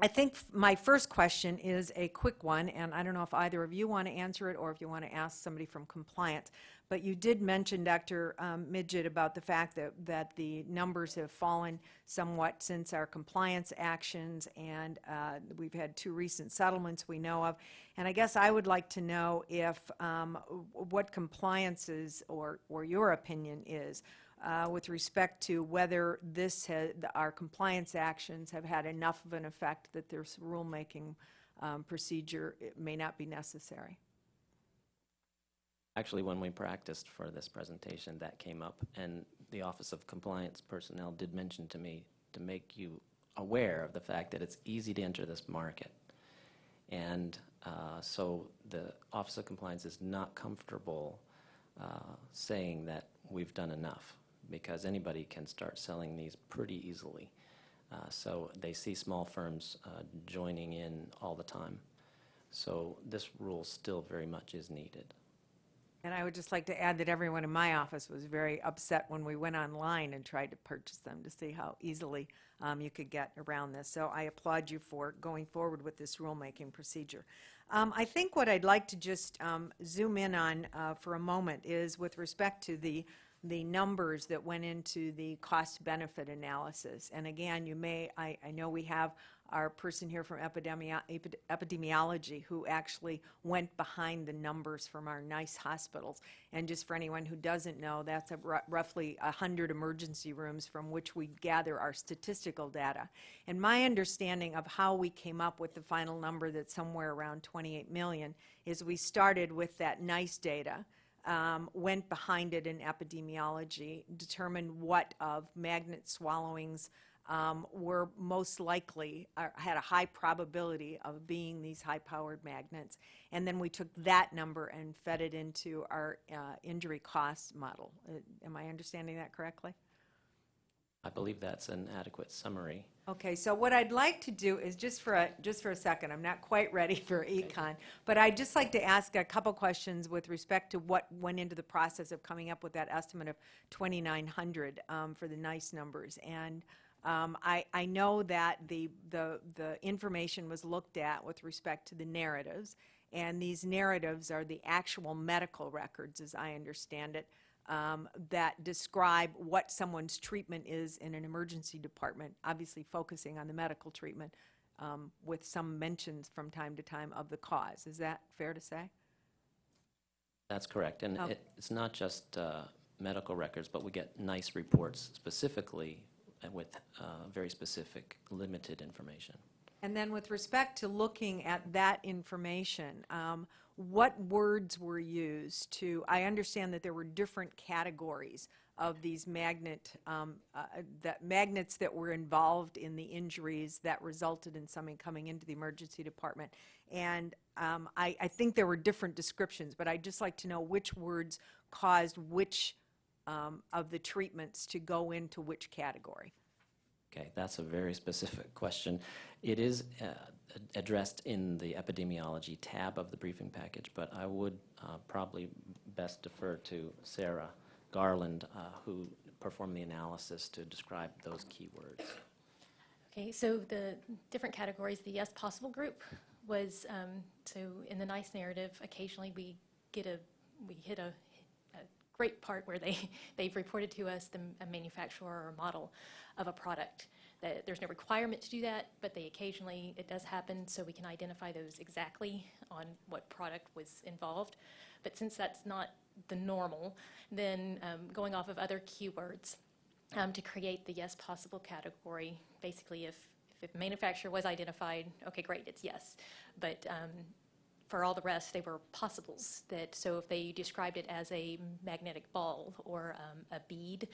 I think my first question is a quick one, and I don't know if either of you want to answer it or if you want to ask somebody from compliance. But you did mention, Dr. um, Midgett, about the fact that, that the numbers have fallen somewhat since our compliance actions, and uh, we've had two recent settlements we know of. And I guess I would like to know if, um, what compliances, or, or your opinion is, uh, with respect to whether this, our compliance actions have had enough of an effect that this rulemaking um, procedure may not be necessary. Actually, when we practiced for this presentation, that came up, and the Office of Compliance personnel did mention to me to make you aware of the fact that it's easy to enter this market. And uh, so the Office of Compliance is not comfortable uh, saying that we've done enough, because anybody can start selling these pretty easily. Uh, So they see small firms uh, joining in all the time. So this rule still very much is needed. And I would just like to add that everyone in my office was very upset when we went online and tried to purchase them to see how easily um, you could get around this. So I applaud you for going forward with this rulemaking procedure. Um, I think what I'd like to just um, zoom in on uh, for a moment is with respect to the the numbers that went into the cost-benefit analysis. And again, you may, I, I know we have our person here from epidemio- epidemiology who actually went behind the numbers from our NEISS hospitals. And just for anyone who doesn't know, that's a roughly 100 emergency rooms from which we gather our statistical data. And my understanding of how we came up with the final number that's somewhere around 28 million is we started with that NEISS data, um, went behind it in epidemiology, determined what of magnet swallowings um, were most likely, uh, had a high probability of being these high-powered magnets. And then we took that number and fed it into our uh, injury cost model. Uh, Am I understanding that correctly? I believe that's an adequate summary. Okay, so what I'd like to do is, just for a, just for a second, I'm not quite ready for econ, but I'd just like to ask a couple questions with respect to what went into the process of coming up with that estimate of 2,900 um, for the NEISS numbers. And um, I, I know that the, the, the information was looked at with respect to the narratives, and these narratives are the actual medical records, as I understand it, um, that describe what someone's treatment is in an emergency department, obviously focusing on the medical treatment, um, with some mentions from time to time of the cause. Is that fair to say? That's correct. And Okay. it- it's not just uh, medical records, but we get NEISS reports specifically uh, with uh, very specific, limited information. And then with respect to looking at that information, um, what words were used to, I understand that there were different categories of these magnet, um, uh, that magnets that were involved in the injuries that resulted in someone coming into the emergency department. And um, I, I think there were different descriptions, but I'd just like to know which words caused which um, of the treatments to go into which category. Okay, that's a very specific question. It is uh, addressed in the epidemiology tab of the briefing package, but I would uh, probably best defer to Sarah Garland, uh, who performed the analysis to describe those keywords. Okay, so the different categories, the yes possible group was, um, so in the NEISS narrative, occasionally we get a, we hit a great part where they, they've reported to us the a manufacturer or model of a product. That there's no requirement to do that, but they occasionally, it does happen, so we can identify those exactly on what product was involved. But since that's not the normal, then um, going off of other keywords um, to create the yes possible category, basically if, if manufacturer was identified, okay, great, it's yes. But um, for all the rest, they were possibles. That so if they described it as a magnetic ball or um, a bead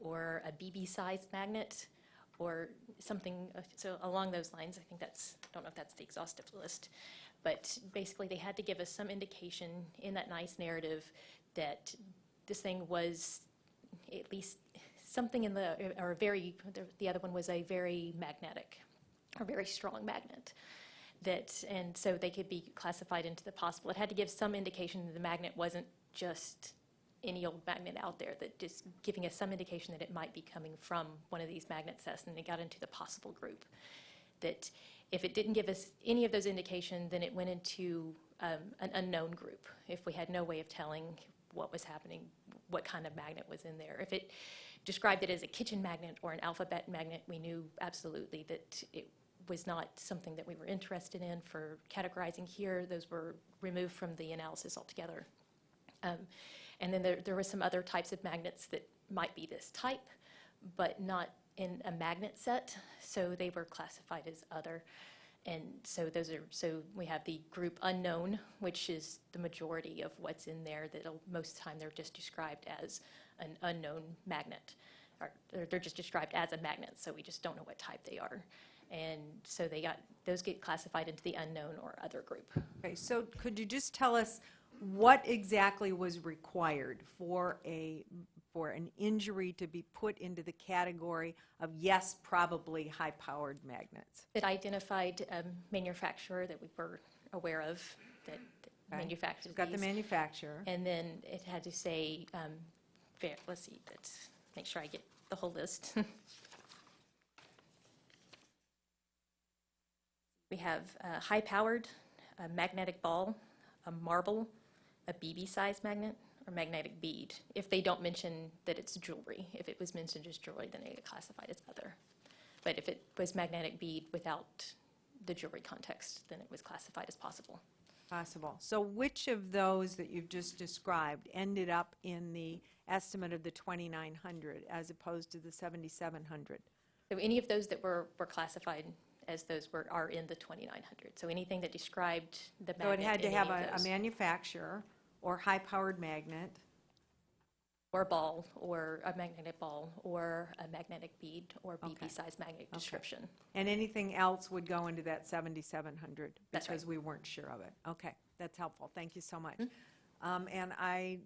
or a BB-sized magnet or something so along those lines, I think that's I don't know if that's the exhaustive list, but basically they had to give us some indication in that NEISS narrative that this thing was at least something in the or very the, the other one was a very magnetic or very strong magnet that, and so they could be classified into the possible. It had to give some indication that the magnet wasn't just any old magnet out there, that just giving us some indication that it might be coming from one of these magnet sets, and it got into the possible group. That if it didn't give us any of those indications, then it went into um, an unknown group, if we had no way of telling what was happening, what kind of magnet was in there. If it described it as a kitchen magnet or an alphabet magnet, we knew absolutely that it was not something that we were interested in for categorizing here. Those were removed from the analysis altogether. Um, and then there, there were some other types of magnets that might be this type, but not in a magnet set, so they were classified as other. And so those are, so we have the group unknown, which is the majority of what's in there, that most of the time they're just described as an unknown magnet. Or they're- just described as a magnet, so we just don't know what type they are. And so they got, those get classified into the unknown or other group. Okay, so could you just tell us what exactly was required for a, for an injury to be put into the category of yes, probably high-powered magnets? It identified a manufacturer that we were aware of that that Okay. manufactured You've got the manufacturer. And then it had to say, um, let's see, let's make sure I get the whole list. We have a high-powered, a magnetic ball, a marble, a BB-sized magnet, or magnetic bead. If they don't mention that it's jewelry, if it was mentioned as jewelry, then it get classified as other. But if it was magnetic bead without the jewelry context, then it was classified as possible. Possible. So which of those that you've just described ended up in the estimate of the 2,900 as opposed to the 7,700? So any of those that were, were classified as those were, are in the 2,900. So anything that described the So it had to in have any a of a those, manufacturer or high-powered magnet, or ball, or a magnetic ball, or a magnetic bead, or Okay. BB-sized magnet Okay. description. and anything else would go into that 7,700? That's right. Because we weren't sure of it. Okay, that's helpful. Thank you so much. Mm-hmm. Um, And I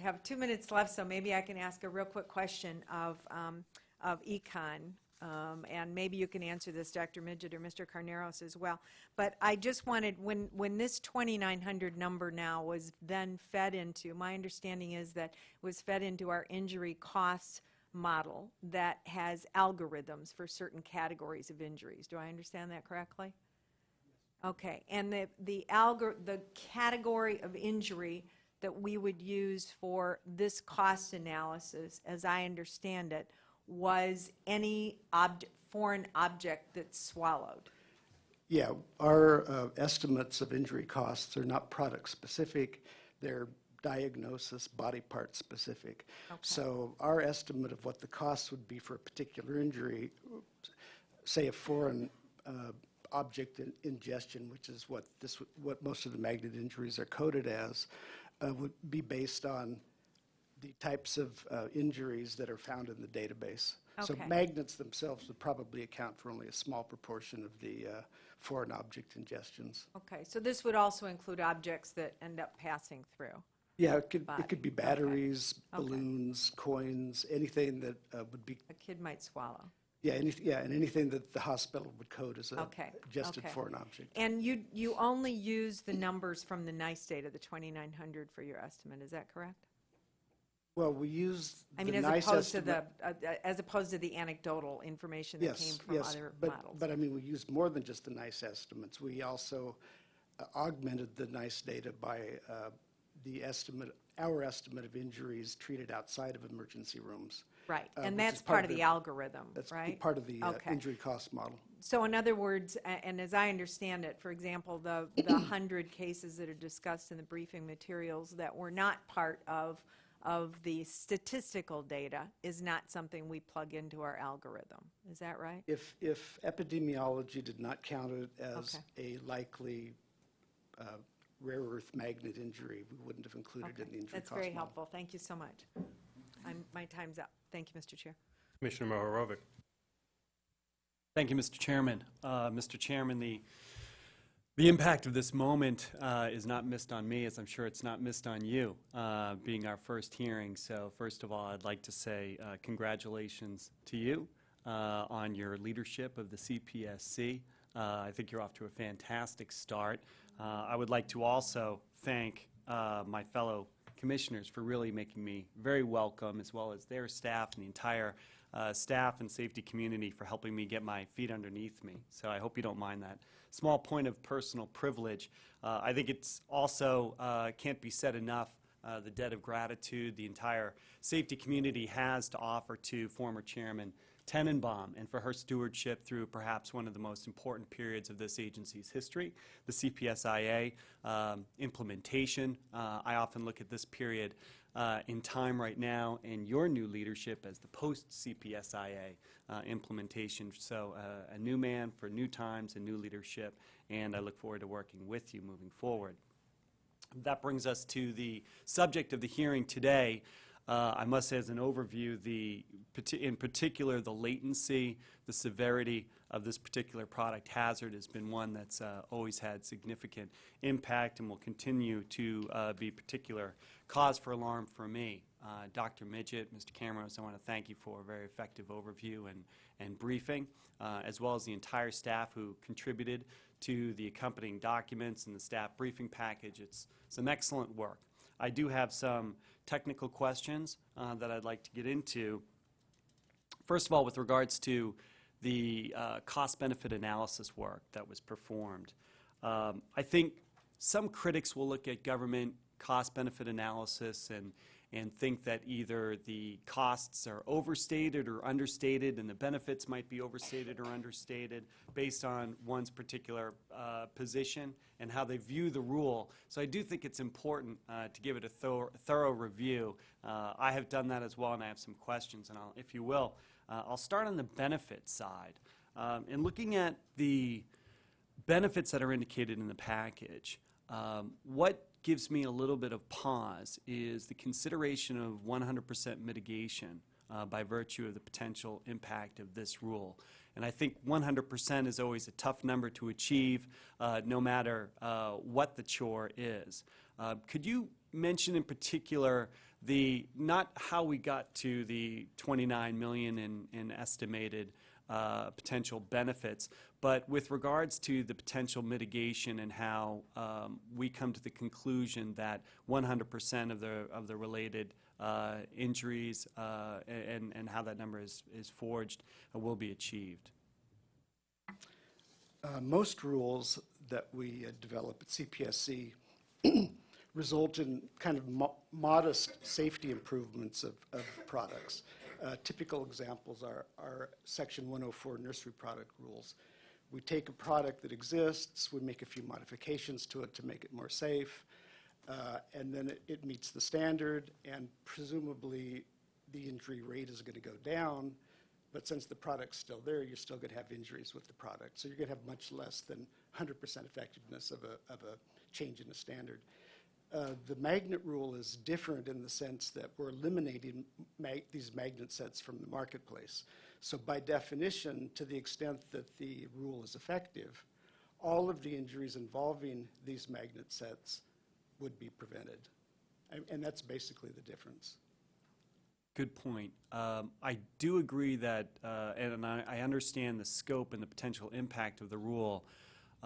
have two minutes left, so maybe I can ask a real quick question of, um, of Econ. Um, And maybe you can answer this, Dr. Midgett or Mr. Carneros as well. But I just wanted, when, when this 2,900 number now was then fed into, my understanding is that it was fed into our injury costs model that has algorithms for certain categories of injuries. Do I understand that correctly? Okay, and the, the algor, the category of injury that we would use for this cost analysis, as I understand it, was any foreign object that's swallowed. Yeah, our uh, estimates of injury costs are not product-specific, they're diagnosis, body part-specific. So our estimate of what the cost would be for a particular injury, say a foreign uh, object in- ingestion, which is what this, what most of the magnet injuries are coded as, uh, would be based on the types of uh, injuries that are found in the database. Okay. So magnets themselves would probably account for only a small proportion of the uh, foreign object ingestions. Okay, so this would also include objects that end up passing through. Yeah, it could, Body, it could be batteries, Okay. balloons, coins, anything that uh, would be, A kid might swallow. yeah, any, yeah, and anything that the hospital would code as a Okay, ingested okay. foreign object. And you, you only use the numbers from the NEISS data, the 2,900 for your estimate, is that correct? Well, we used I the mean, as NEISS opposed to the, estimate. uh, uh, as opposed to the anecdotal information that came Yes, from yes, other but, models. but I mean, we used more than just the NEISS estimates. We also uh, augmented the NEISS data by uh, the estimate, our estimate of injuries treated outside of emergency rooms. Right, uh, and which that's part of the algorithm, That's right? part of the uh, Okay. injury cost model. So in other words, a- and as I understand it, for example, the, the 100 cases that are discussed in the briefing materials that were not part of, of the statistical data is not something we plug into our algorithm. Is that right? If, if epidemiology did not count it as a likely uh, rare earth magnet injury, we wouldn't have included it in the injury That's cost model. very helpful. Thank you so much. I'm, my time's up. Thank you, Mr. Chair. Commissioner Mohorovic. Thank you, Mr. Chairman. Uh, Mr. Chairman, the, the impact of this moment uh, is not missed on me, as I'm sure it's not missed on you, uh, being our first hearing. So first of all, I'd like to say uh, congratulations to you uh, on your leadership of the CPSC. Uh, I think you're off to a fantastic start. Uh, I would like to also thank my fellow commissioners for really making me very welcome, as well as their staff and the entire uh, staff and safety community for helping me get my feet underneath me. So I hope you don't mind that small point of personal privilege. Uh, I think it's also uh, can't be said enough uh, the debt of gratitude the entire safety community has to offer to former Chairman Tenenbaum and for her stewardship through perhaps one of the most important periods of this agency's history, the CPSIA um, implementation. Uh, I often look at this period uh, in time right now and your new leadership as the post-CPSIA uh, implementation. So uh, a new man for new times and new leadership, and I look forward to working with you moving forward. That brings us to the subject of the hearing today. Uh, I must say as an overview, the, in particular, the latency, the severity of this particular product hazard has been one that's uh, always had significant impact and will continue to uh, be particular cause for alarm for me. Uh, Dr. Midgett, Mr. Cameros, I want to thank you for a very effective overview and, and briefing, uh, as well as the entire staff who contributed to the accompanying documents and the staff briefing package. It's some excellent work. I do have some technical questions uh, that I'd like to get into. First of all, with regards to the uh, cost-benefit analysis work that was performed, um, I think some critics will look at government cost-benefit analysis and, and think that either the costs are overstated or understated, and the benefits might be overstated or understated based on one's particular uh, position and how they view the rule. So I do think it's important uh, to give it a thorough, thorough review. Uh, I have done that as well, and I have some questions, and I'll, if you will, uh, I'll start on the benefit side. Um, in looking at the benefits that are indicated in the package, um, what gives me a little bit of pause is the consideration of 100% mitigation uh, by virtue of the potential impact of this rule. And I think 100% is always a tough number to achieve, uh, no matter uh, what the chore is. Uh, could you mention in particular the, not how we got to the 29 million in, in estimated uh, potential benefits, but with regards to the potential mitigation and how um, we come to the conclusion that 100% of the, of the related uh, injuries uh, and, and how that number is, is forged uh, will be achieved. Uh, Most rules that we uh, develop at CPSC result in kind of mo- modest safety improvements of, of products. Uh, Typical examples are, are Section 104 nursery product rules. We take a product that exists, we make a few modifications to it to make it more safe, uh, and then it, it meets the standard, and presumably the injury rate is going to go down, but since the product's still there, you're still going to have injuries with the product. So you're going to have much less than 100% effectiveness of a, of a change in the standard. Uh, The magnet rule is different in the sense that we're eliminating these magnet sets from the marketplace. So by definition, to the extent that the rule is effective, all of the injuries involving these magnet sets would be prevented. And- And that's basically the difference. Good point. Um, I do agree that, uh, and I, I understand the scope and the potential impact of the rule.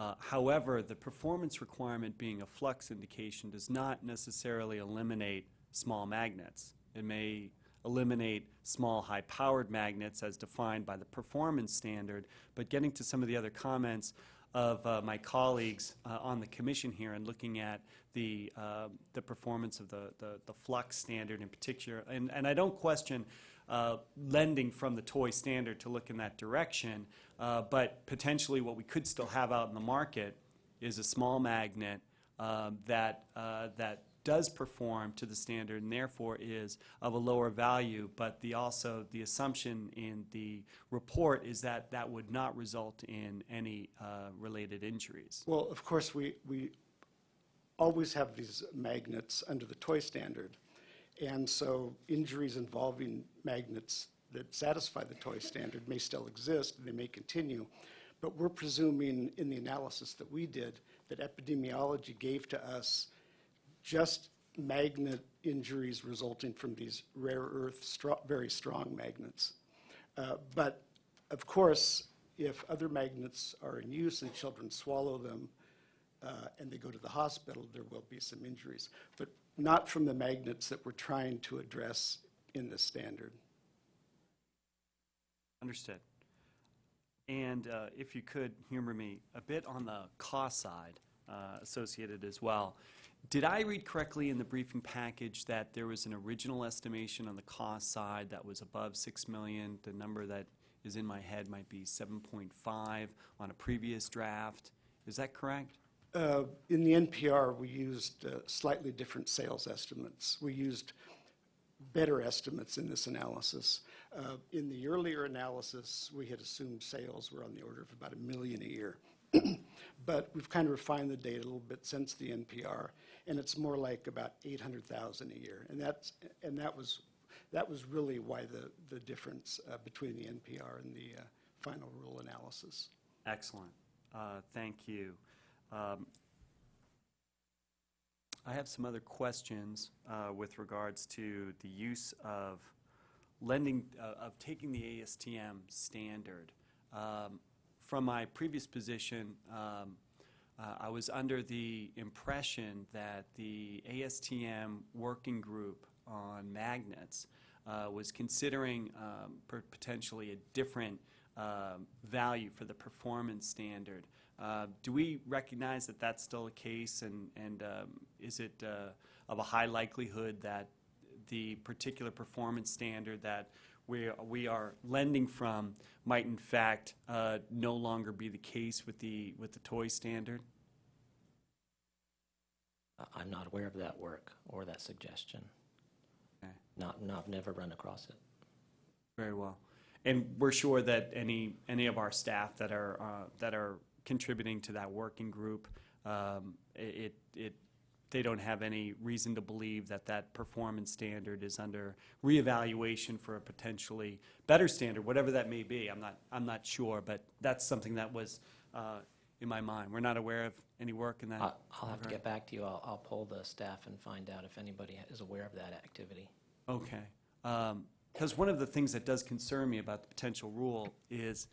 Uh, however, the performance requirement being a flux indication does not necessarily eliminate small magnets. It may eliminate small, high-powered magnets as defined by the performance standard, but getting to some of the other comments, of uh, my colleagues uh, on the commission here and looking at the, uh, the performance of the, the, the flux standard in particular. And, and I don't question uh, lending from the toy standard to look in that direction, uh, but potentially what we could still have out in the market is a small magnet um, that, uh, that does perform to the standard and therefore is of a lower value, but the also, the assumption in the report is that that would not result in any uh, related injuries. Well, of course, we, we always have these magnets under the toy standard. And so injuries involving magnets that satisfy the toy standard may still exist, and they may continue. But we're presuming in the analysis that we did, that epidemiology gave to us just magnet injuries resulting from these rare earth, very strong magnets. Uh, But of course, if other magnets are in use and children swallow them uh, and they go to the hospital, there will be some injuries. But not from the magnets that we're trying to address in the standard. Understood. And uh, if you could humor me a bit on the cost side uh, associated as well. Did I read correctly in the briefing package that there was an original estimation on the cost side that was above 6 million? The number that is in my head might be 7.5 on a previous draft. Is that correct? Uh, In the NPR, we used uh, slightly different sales estimates. We used better estimates in this analysis. Uh, In the earlier analysis, we had assumed sales were on the order of about a million a year. But we've kind of refined the data a little bit since the NPR, and it's more like about 800,000 a year. And that's, and that was, that was really why the, the difference uh, between the NPR and the uh, final rule analysis. Excellent. Uh, Thank you. Um, I have some other questions uh, with regards to the use of lending, uh, of taking the ASTM standard. Um, From my previous position, um, uh, I was under the impression that the ASTM working group on magnets uh, was considering um, potentially a different um, value for the performance standard. Uh, Do we recognize that that's still the case, and, and um, is it uh, of a high likelihood that the particular performance standard that we, we are lending from might in fact uh, no longer be the case with the, with the toy standard? I'm not aware of that work or that suggestion. Okay. Not, no, I've never run across it. Very well. And we're sure that any, any of our staff that are, uh, that are contributing to that working group, um, it, it, they don't have any reason to believe that that performance standard is under reevaluation for a potentially better standard, whatever that may be. I'm not, I'm not sure, but that's something that was uh, in my mind. We're not aware of any work in that. I- I'll have to get back to you. I'll, I'll poll the staff and find out if anybody is aware of that activity. Okay. Because one of the things that does concern me about the potential rule is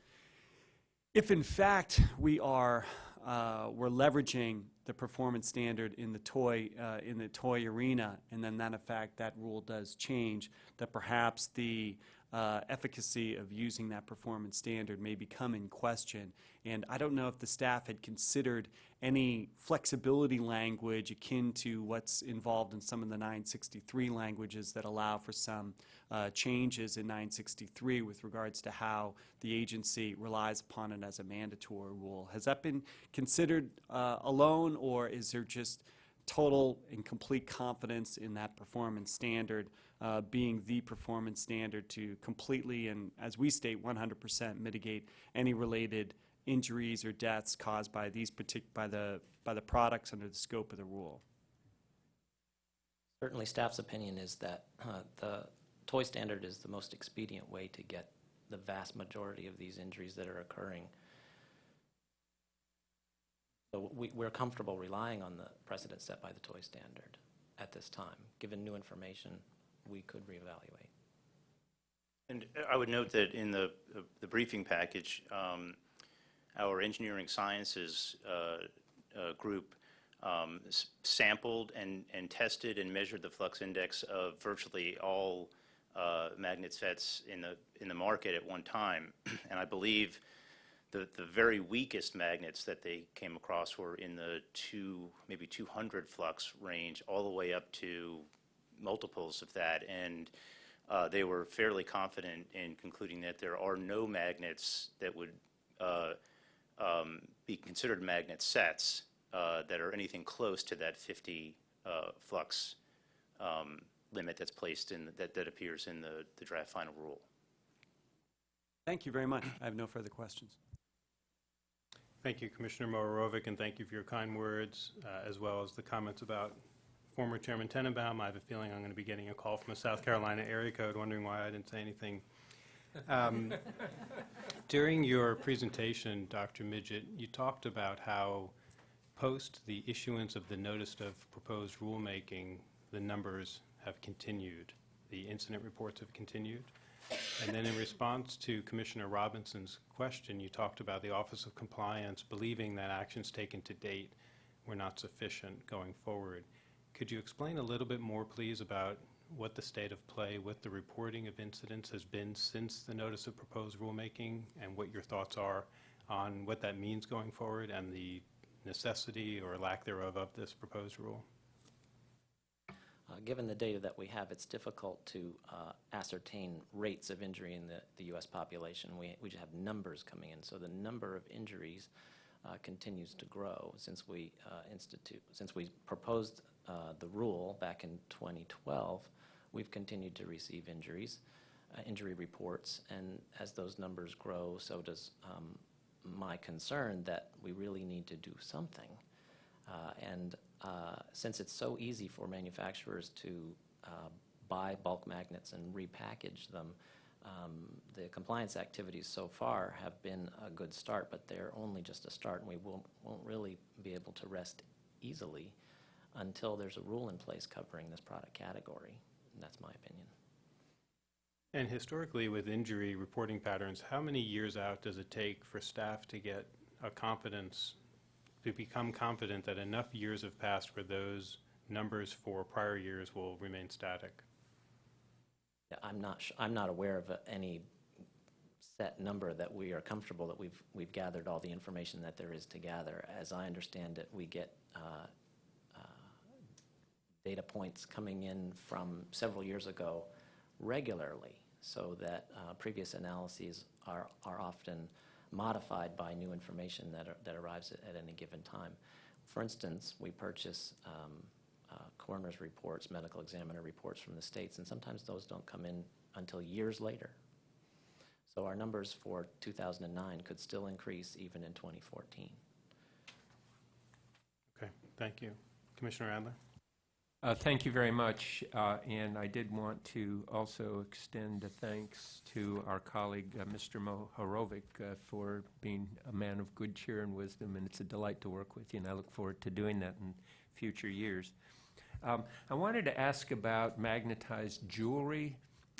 if in fact we are, uh, we're leveraging the performance standard in the toy, uh, in the toy arena, and then that in fact, that rule does change, that perhaps the uh, efficacy of using that performance standard may become in question. And I don't know if the staff had considered any flexibility language akin to what's involved in some of the 963 languages that allow for some uh, changes in 963 with regards to how the agency relies upon it as a mandatory rule. Has that been considered uh, alone, or is there just total and complete confidence in that performance standard uh, being the performance standard to completely and, as we state, 100% mitigate any related injuries or deaths caused by these partic, by the, by the products under the scope of the rule? Certainly, staff's opinion is that uh, the toy standard is the most expedient way to get the vast majority of these injuries that are occurring. So we, we're comfortable relying on the precedent set by the toy standard at this time. Given new information, we could reevaluate. And I would note that in the, the briefing package, um, our engineering sciences uh, uh, group um, sampled and, and tested and measured the flux index of virtually all uh, magnet sets in the, in the market at one time. And I believe The, the very weakest magnets that they came across were in the two, maybe 200 flux range, all the way up to multiples of that. And uh, they were fairly confident in concluding that there are no magnets that would uh, um, be considered magnet sets uh, that are anything close to that 50 uh, flux um, limit that's placed in, that, that appears in the, the draft final rule. Thank you very much. I have no further questions. Thank you, Commissioner Mohorovic, and thank you for your kind words, uh, as well as the comments about former Chairman Tenenbaum. I have a feeling I'm going to be getting a call from a South Carolina area code wondering why I didn't say anything. Um, During your presentation, Dr. Midgett, you talked about how post the issuance of the notice of proposed rulemaking, the numbers have continued, the incident reports have continued. And then in response to Commissioner Robinson's question, you talked about the Office of Compliance believing that actions taken to date were not sufficient going forward. Could you explain a little bit more, please, about what the state of play with the reporting of incidents has been since the notice of proposed rulemaking, and what your thoughts are on what that means going forward and the necessity or lack thereof of this proposed rule? Uh, Given the data that we have, it's difficult to uh, ascertain rates of injury in the, the U.S. population. We, we just have numbers coming in, so the number of injuries uh, continues to grow since we uh, institute, since we proposed uh, the rule back in 2012. We've continued to receive injuries, uh, injury reports, and as those numbers grow, so does um, my concern that we really need to do something. Uh, And uh, since it's so easy for manufacturers to uh, buy bulk magnets and repackage them, um, the compliance activities so far have been a good start, but they're only just a start, and we won't, won't really be able to rest easily until there's a rule in place covering this product category. And that's my opinion. And historically, with injury reporting patterns, how many years out does it take for staff to get a confidence, to become confident that enough years have passed where those numbers for prior years will remain static? Yeah, I'm not, sh- I'm not aware of uh, any set number that we are comfortable that we've, we've gathered all the information that there is to gather. As I understand it, we get uh, data points coming in from several years ago regularly, so that uh, previous analyses are, are often modified by new information that, are- that arrives at, at any given time. For instance, we purchase um, uh, coroner's reports, medical examiner reports from the states, and sometimes those don't come in until years later. So our numbers for 2009 could still increase even in 2014. Okay, thank you. Commissioner Adler? Uh, Thank you very much, uh, and I did want to also extend a thanks to our colleague, uh, Mr. Mohorovic, uh, for being a man of good cheer and wisdom, and it's a delight to work with you, and I look forward to doing that in future years. Um, I wanted to ask about magnetized jewelry.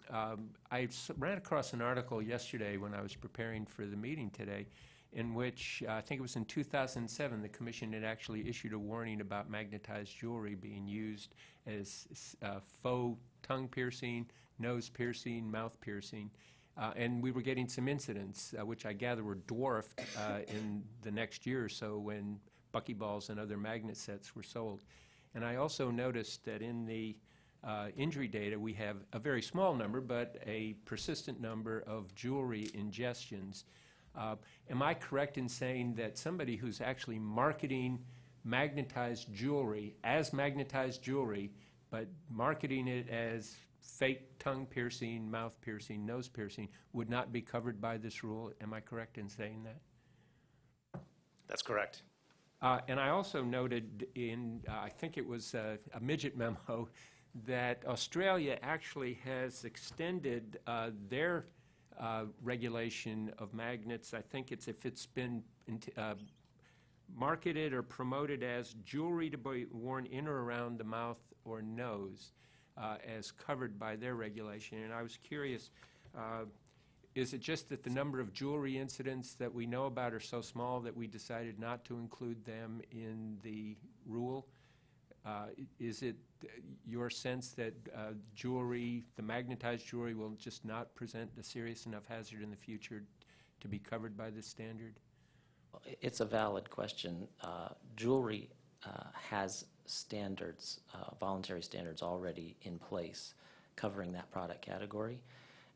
Um, I ran across an article yesterday when I was preparing for the meeting today, in which, uh, I think it was in 2007, the commission had actually issued a warning about magnetized jewelry being used as uh, faux tongue piercing, nose piercing, mouth piercing. Uh, And we were getting some incidents, uh, which I gather were dwarfed uh, in the next year or so when buckyballs and other magnet sets were sold. And I also noticed that in the uh, injury data, we have a very small number, but a persistent number of jewelry ingestions. Uh, Am I correct in saying that somebody who's actually marketing magnetized jewelry as magnetized jewelry, but marketing it as fake tongue piercing, mouth piercing, nose piercing, would not be covered by this rule? Am I correct in saying that? That's correct. Uh, And I also noted in, uh, I think it was uh, a Midgett memo, that Australia actually has extended uh, their uh, regulation of magnets. I think it's if it's been uh, marketed or promoted as jewelry to be worn in or around the mouth or nose uh, as covered by their regulation. And I was curious, uh, is it just that the number of jewelry incidents that we know about are so small that we decided not to include them in the rule? Uh, Is it your sense that uh, jewelry, the magnetized jewelry, will just not present a serious enough hazard in the future to be covered by this standard? It's a valid question. Uh, Jewelry uh, has standards, uh, voluntary standards already in place covering that product category.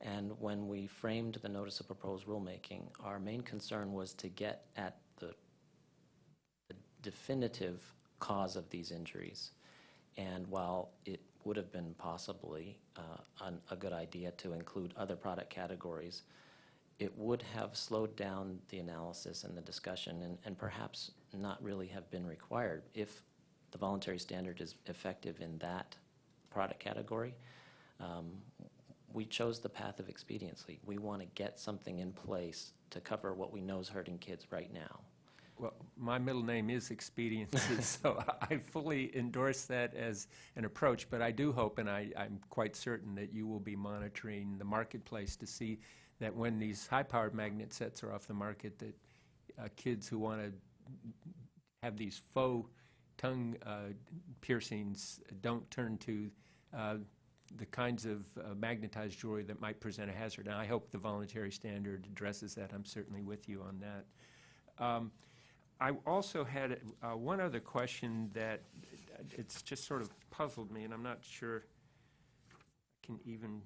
And when we framed the notice of proposed rulemaking, our main concern was to get at the the definitive cause of these injuries. And while it would have been possibly uh, a good idea to include other product categories, it would have slowed down the analysis and the discussion and, and perhaps not really have been required if the voluntary standard is effective in that product category. Um, We chose the path of expediency. We want to get something in place to cover what we know is hurting kids right now. Well, my middle name is Expediency, so I fully endorse that as an approach, but I do hope, and I, I'm quite certain that you will be monitoring the marketplace to see that when these high-powered magnet sets are off the market, that uh, kids who want to have these faux tongue uh, piercings don't turn to uh, the kinds of uh, magnetized jewelry that might present a hazard. And I hope the voluntary standard addresses that. I'm certainly with you on that. Um, I also had uh, one other question that uh, it's just sort of puzzled me, and I'm not sure I can even,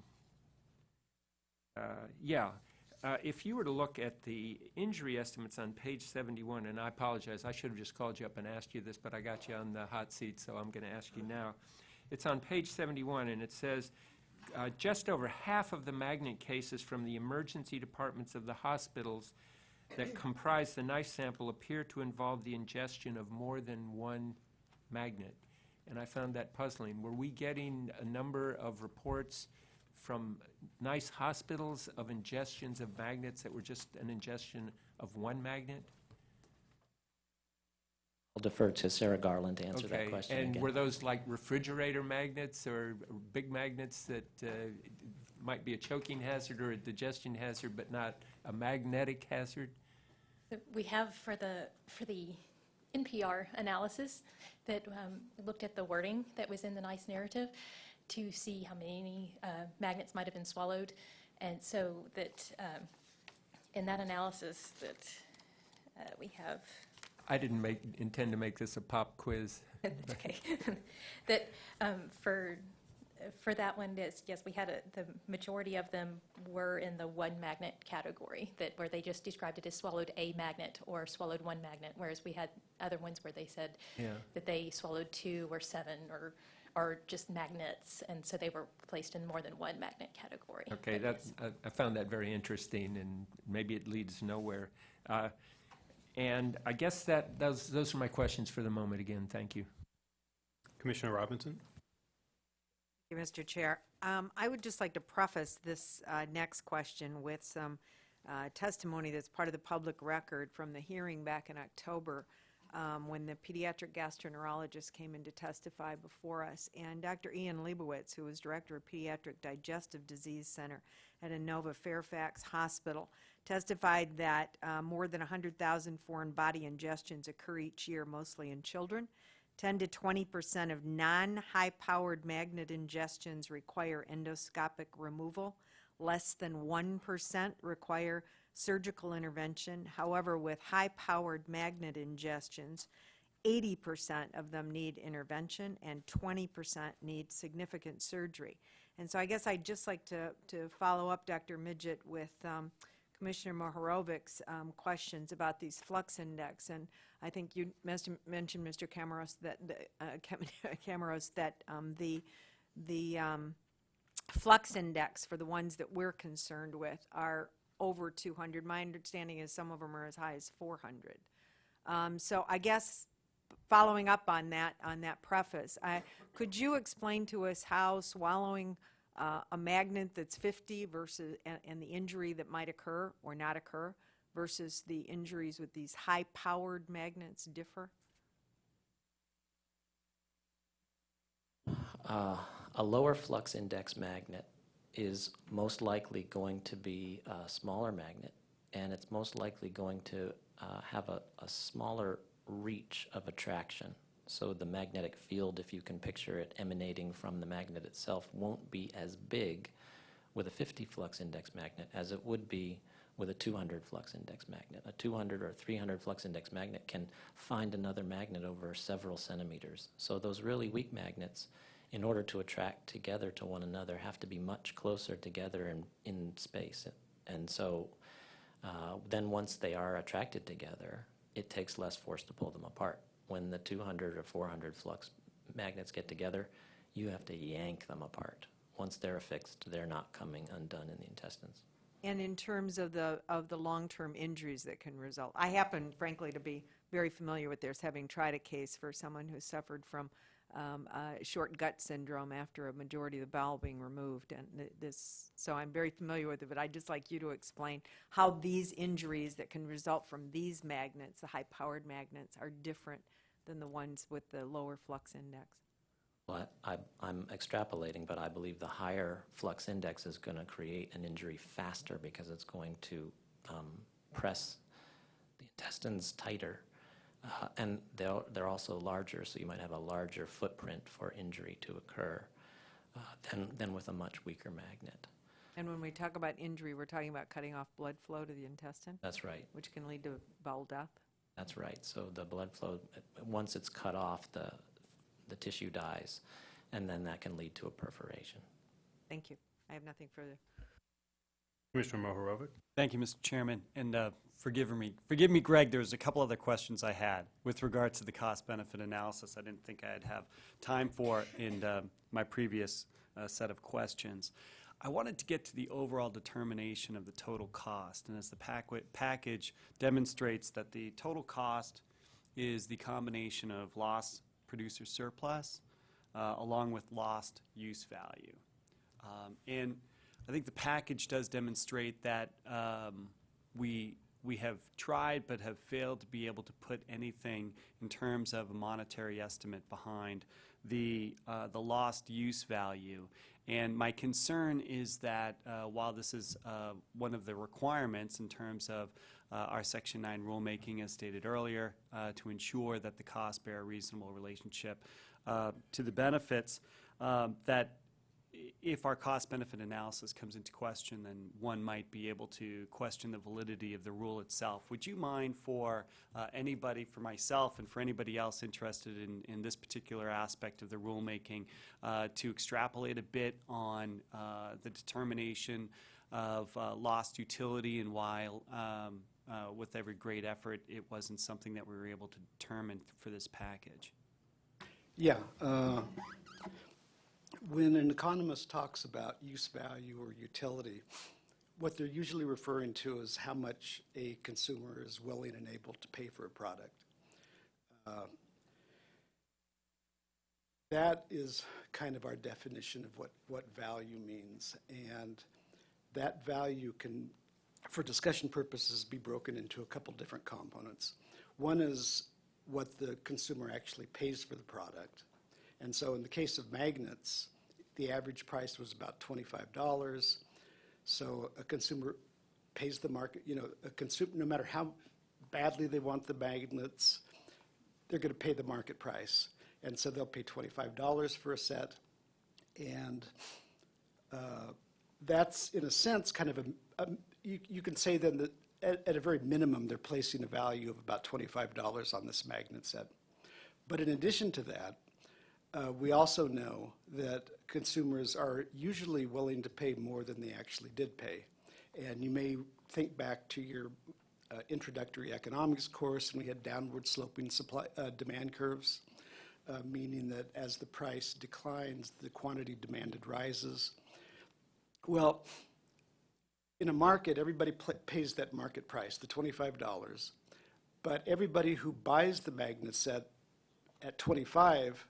uh, yeah. Uh, If you were to look at the injury estimates on page 71, and I apologize, I should have just called you up and asked you this, but I got you on the hot seat, so I'm going to ask you now. It's on page 71, and it says, uh, just over half of the magnet cases from the emergency departments of the hospitals that comprise the NEISS sample appear to involve the ingestion of more than one magnet. And I found that puzzling. Were we getting a number of reports from NEISS hospitals of ingestions of magnets that were just an ingestion of one magnet? I'll defer to Sarah Garland to answer that Okay, question and again. were those like refrigerator magnets or or big magnets that uh, might be a choking hazard or a digestion hazard, but not a magnetic hazard? We have for the, for the NPR analysis that um, looked at the wording that was in the NEISS narrative to see how many uh, magnets might have been swallowed. And so that, um, in that analysis that uh, we have, I didn't make, intend to make this a pop quiz. That's okay. That, um, for, for that one, yes, yes, we had, a- the majority of them were in the one magnet category, that, where they just described it as swallowed a magnet or swallowed one magnet, whereas we had other ones where they said Yeah. that they swallowed two or seven or, are just magnets, and so they were placed in more than one magnet category. Okay, But that's, yes. I- I found that very interesting, and maybe it leads nowhere. Uh, And I guess that, those, those are my questions for the moment. Again, thank you. Commissioner Robinson? You, Mr. Chair. Um, I would just like to preface this uh, next question with some uh, testimony that's part of the public record from the hearing back in October um, when the pediatric gastroenterologist came in to testify before us. And Dr. Ian Leibowitz, who was director of Pediatric Digestive Disease Center at Inova Fairfax Hospital, testified that uh, more than 100,000 foreign body ingestions occur each year, mostly in children. 10 to 20 percent of non-high-powered magnet ingestions require endoscopic removal. Less than 1 percent require surgical intervention. However, with high-powered magnet ingestions, 80 percent of them need intervention and 20 percent need significant surgery. And so I guess I'd just like to, to follow up, Dr. Midgett, with um, Commissioner Mohorovic's um, questions about these flux index. And I think you mentioned, Mr. Camaros, that, the, uh, Camaros, that um, the, the um, flux index for the ones that we're concerned with are over 200. My understanding is some of them are as high as 400. Um, So I guess, following up on that, on that preface, I, could you explain to us how swallowing uh, a magnet that's 50 versus, and, and the injury that might occur or not occur versus the injuries with these high-powered magnets differ? Uh, A lower flux index magnet is most likely going to be a smaller magnet, and it's most likely going to uh, have a, a smaller reach of attraction. So the magnetic field, if you can picture it emanating from the magnet itself, won't be as big with a 50 flux index magnet as it would be with a 200 flux index magnet. A 200 or 300 flux index magnet can find another magnet over several centimeters. So those really weak magnets, in order to attract together to one another, have to be much closer together in, in space. And so uh, then once they are attracted together, it takes less force to pull them apart. When the 200 or 400 flux magnets get together, you have to yank them apart. Once they're affixed, they're not coming undone in the intestines. And in terms of the, of the long-term injuries that can result, I happen frankly to be very familiar with this, having tried a case for someone who suffered from um, uh, short gut syndrome after a majority of the bowel being removed, and th- this, so I'm very familiar with it, but I'd just like you to explain how these injuries that can result from these magnets, the high-powered magnets, are different than the ones with the lower flux index. Well, I, I'm extrapolating, but I believe the higher flux index is going to create an injury faster because it's going to um, press the intestines tighter. Uh, and they're, they're also larger, so you might have a larger footprint for injury to occur uh, than, than with a much weaker magnet. And when we talk about injury, we're talking about cutting off blood flow to the intestine, That's right. which can lead to bowel death. That's right. So the blood flow, once it's cut off, the, the tissue dies, and then that can lead to a perforation. Thank you. I have nothing further. Commissioner Mohorovic? Thank you, Mr. Chairman, and uh, forgive me, forgive me, Greg, there was a couple other questions I had with regard to the cost-benefit analysis I didn't think I'd have time for in uh, my previous uh, set of questions. I wanted to get to the overall determination of the total cost, and as the pack- package demonstrates that the total cost is the combination of lost producer surplus uh, along with lost use value. Um, And I think the package does demonstrate that um, we, we have tried but have failed to be able to put anything in terms of a monetary estimate behind the, uh, the lost use value. And my concern is that uh, while this is uh, one of the requirements in terms of uh, our Section 9 rulemaking, as stated earlier, uh, to ensure that the costs bear a reasonable relationship uh, to the benefits, um, that if our cost-benefit analysis comes into question, then one might be able to question the validity of the rule itself. Would you mind for uh, anybody, for myself and for anybody else interested in, in this particular aspect of the rulemaking, uh, to extrapolate a bit on uh, the determination of uh, lost utility and why, um, uh, with every great effort, it wasn't something that we were able to determine for this package? Yeah. uh, When an economist talks about use value or utility, what they're usually referring to is how much a consumer is willing and able to pay for a product. Uh, That is kind of our definition of what, what value means. And that value can, for discussion purposes, be broken into a couple different components. One is what the consumer actually pays for the product. And so in the case of magnets, the average price was about $25. So a consumer pays the market, you know, a consumer, no matter how badly they want the magnets, they're going to pay the market price. And so they'll pay $25 for a set. And uh, that's, in a sense, kind of a, a- you you can say then that at at a very minimum, they're placing a value of about $25 on this magnet set. But in addition to that, uh, we also know that consumers are usually willing to pay more than they actually did pay. And you may think back to your uh, introductory economics course, and we had downward sloping supply, uh, demand curves, uh, meaning that as the price declines, the quantity demanded rises. Well, in a market, everybody pays that market price, the $25. But everybody who buys the magnet set at 25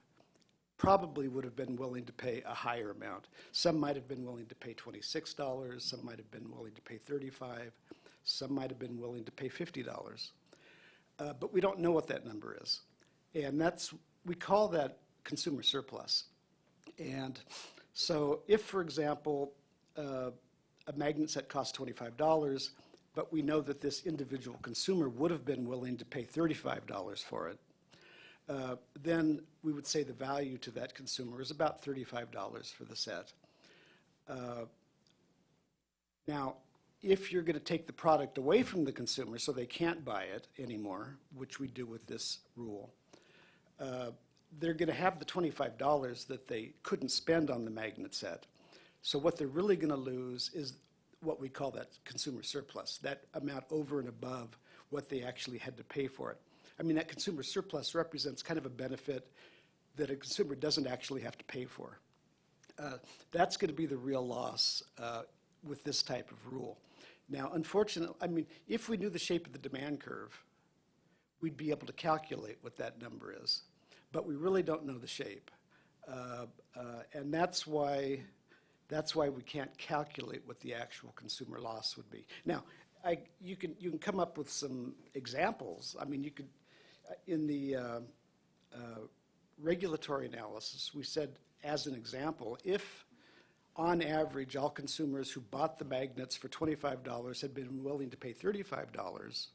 probably would have been willing to pay a higher amount. Some might have been willing to pay $26, some might have been willing to pay 35, some might have been willing to pay $50. Uh, But we don't know what that number is. And that's, we call that consumer surplus. And so if, for example, uh, a magnet set costs $25, but we know that this individual consumer would have been willing to pay $35 for it, uh, then we would say the value to that consumer is about $35 for the set. Uh, Now, if you're going to take the product away from the consumer so they can't buy it anymore, which we do with this rule, uh, they're going to have the $25 that they couldn't spend on the magnet set. So what they're really going to lose is what we call that consumer surplus, that amount over and above what they actually had to pay for it. I mean, that consumer surplus represents kind of a benefit that a consumer doesn't actually have to pay for. Uh, That's going to be the real loss uh, with this type of rule. Now, unfortunately, I mean, if we knew the shape of the demand curve, we'd be able to calculate what that number is. But we really don't know the shape. Uh, uh, And that's why, that's why we can't calculate what the actual consumer loss would be. Now, I, you can, you can come up with some examples. I mean, you could, in the uh, uh, regulatory analysis, we said, as an example, if on average, all consumers who bought the magnets for $25 had been willing to pay $35,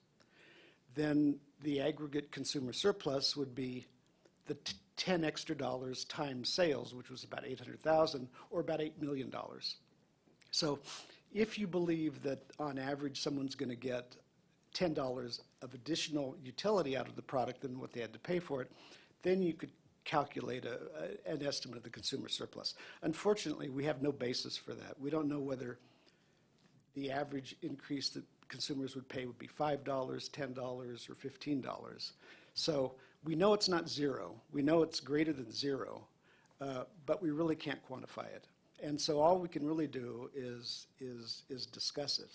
then the aggregate consumer surplus would be the t- 10 extra dollars times sales, which was about 800,000 or about $8 million. So if you believe that on average someone's going to get $10 of additional utility out of the product than what they had to pay for it, then you could calculate a, a- an estimate of the consumer surplus. Unfortunately, we have no basis for that. We don't know whether the average increase that consumers would pay would be $5, $10, or $15. So we know it's not zero. We know it's greater than zero, uh, but we really can't quantify it. And so all we can really do is, is, is discuss it.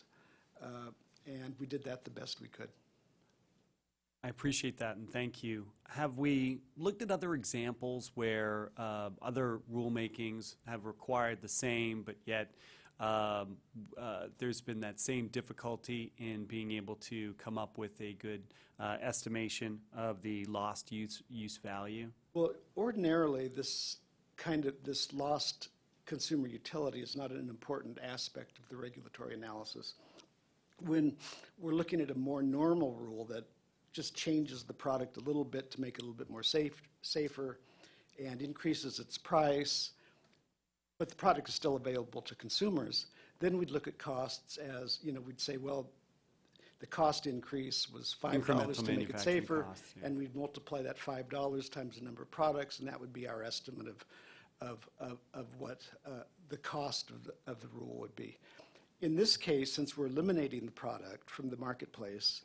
Uh, And we did that the best we could. I appreciate that, and thank you. Have we looked at other examples where uh, other rulemakings have required the same, but yet um, uh, there's been that same difficulty in being able to come up with a good uh, estimation of the lost use, use value? Well, ordinarily, this kind of, this lost consumer utility is not an important aspect of the regulatory analysis. When we're looking at a more normal rule that just changes the product a little bit to make it a little bit more safe, safer, and increases its price, but the product is still available to consumers, then we'd look at costs as, you know, we'd say, well, the cost increase was five dollars Incremental to make it safer, costs, yeah. and we'd multiply that five dollars times the number of products, and that would be our estimate of, of, of, of what uh, the cost of the, of the rule would be. In this case, since we're eliminating the product from the marketplace,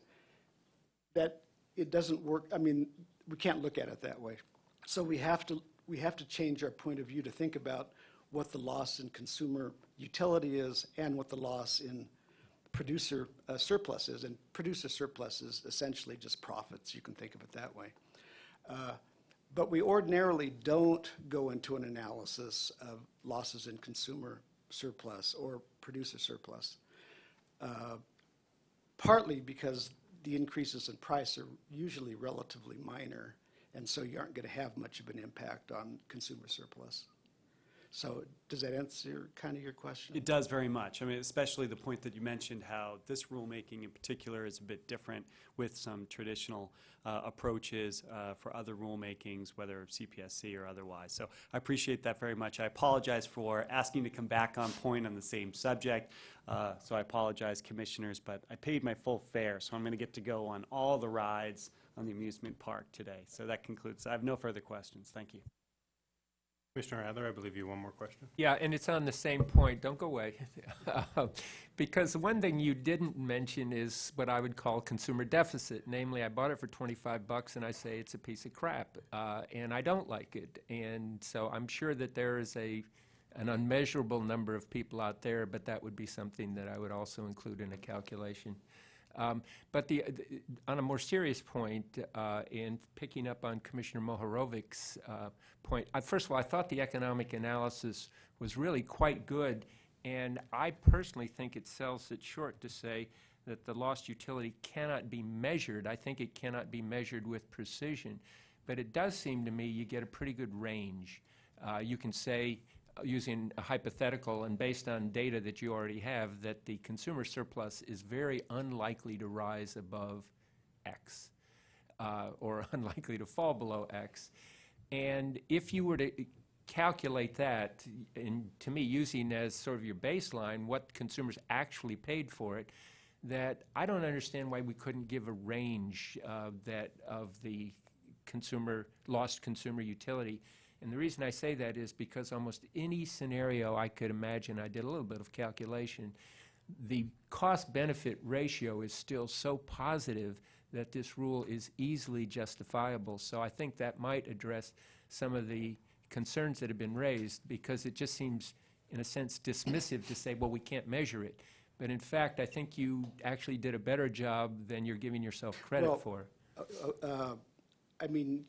that it doesn't work, I mean, we can't look at it that way. So we have to, we have to change our point of view to think about what the loss in consumer utility is and what the loss in producer uh, surplus is. And producer surplus is essentially just profits, you can think of it that way. Uh, But we ordinarily don't go into an analysis of losses in consumer surplus or producer surplus Uh, partly because the increases in price are usually relatively minor, and so you aren't going to have much of an impact on consumer surplus. So does that answer kind of your question? It does very much. I mean, especially the point that you mentioned, how this rulemaking in particular is a bit different with some traditional uh, approaches uh, for other rulemakings, whether CPSC or otherwise. So I appreciate that very much. I apologize for asking to come back on point on the same subject. Uh, So I apologize, commissioners, but I paid my full fare, so I'm going to get to go on all the rides on the amusement park today. So that concludes. I have no further questions. Thank you. Commissioner Adler, I believe you have one more question. Yeah, and it's on the same point, don't go away. Because one thing you didn't mention is what I would call consumer deficit. Namely, I bought it for 25 bucks and I say it's a piece of crap, uh, and I don't like it. And so I'm sure that there is a, an unmeasurable number of people out there, but that would be something that I would also include in a calculation. Um, But the, the- on a more serious point, uh, in picking up on Commissioner Mohorovic's uh, point, I- first of all, I thought the economic analysis was really quite good, and I personally think it sells it short to say that the lost utility cannot be measured. I think it cannot be measured with precision, but it does seem to me you get a pretty good range. Uh, You can say, using a hypothetical and based on data that you already have, that the consumer surplus is very unlikely to rise above X, uh, or unlikely to fall below X. And if you were to calculate that, and to me, using as sort of your baseline, what consumers actually paid for it, that I don't understand why we couldn't give a range uh, that, of the consumer, lost consumer utility. And the reason I say that is because almost any scenario I could imagine, I did a little bit of calculation, the cost-benefit ratio is still so positive that this rule is easily justifiable. So I think that might address some of the concerns that have been raised, because it just seems, in a sense, dismissive to say, well, we can't measure it. But in fact, I think you actually did a better job than you're giving yourself Well, credit for. uh, I mean,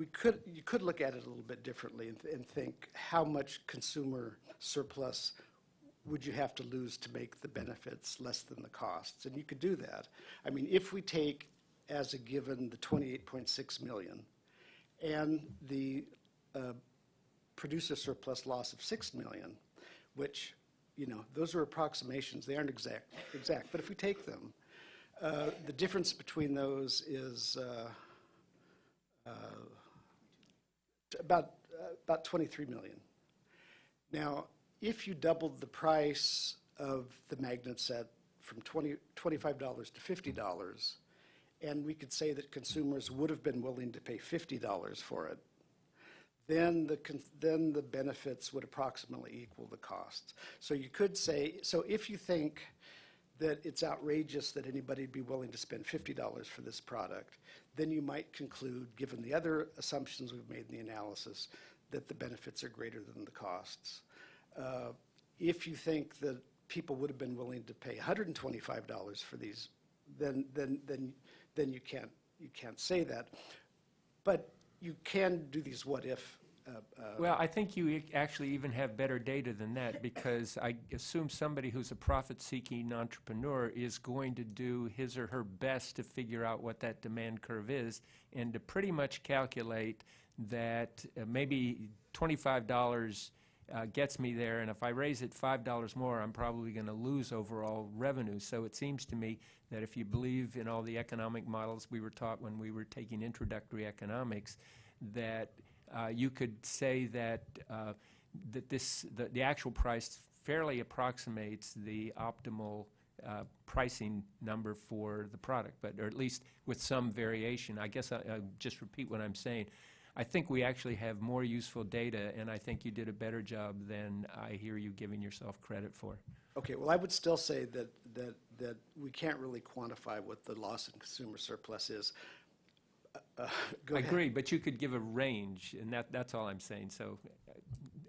we could, you could look at it a little bit differently and, th- and think, how much consumer surplus would you have to lose to make the benefits less than the costs? And you could do that. I mean, if we take as a given the 28.6 million and the uh, producer surplus loss of 6 million, which, you know, those are approximations, they aren't exact, exact, but if we take them, uh, the difference between those is uh, uh, about, uh, about 23 million. Now, if you doubled the price of the magnet set from 20, $25 to $50, and we could say that consumers would have been willing to pay $50 for it, then the, then the benefits would approximately equal the costs. So you could say, so if you think that it's outrageous that anybody'd be willing to spend $50 for this product, then you might conclude, given the other assumptions we've made in the analysis, that the benefits are greater than the costs. Uh, If you think that people would have been willing to pay $125 for these, then, then, then, then you can't, you can't say that. But you can do these what-if uh, uh, Well, I think you actually even have better data than that, because I assume somebody who's a profit-seeking entrepreneur is going to do his or her best to figure out what that demand curve is, and to pretty much calculate that uh, maybe twenty-five dollars uh, gets me there, and if I raise it five dollars more, I'm probably going to lose overall revenue. So it seems to me that if you believe in all the economic models we were taught when we were taking introductory economics, that you could say that uh, that this the, the actual price fairly approximates the optimal uh, pricing number for the product, but or at least with some variation. I guess I, I just repeat what I'm saying. I think we actually have more useful data, and I think you did a better job than I hear you giving yourself credit for. Okay, well, I would still say that, that, that we can't really quantify what the loss in consumer surplus is. Uh, uh, Go I ahead. agree, but you could give a range, and that, that's all I'm saying, so,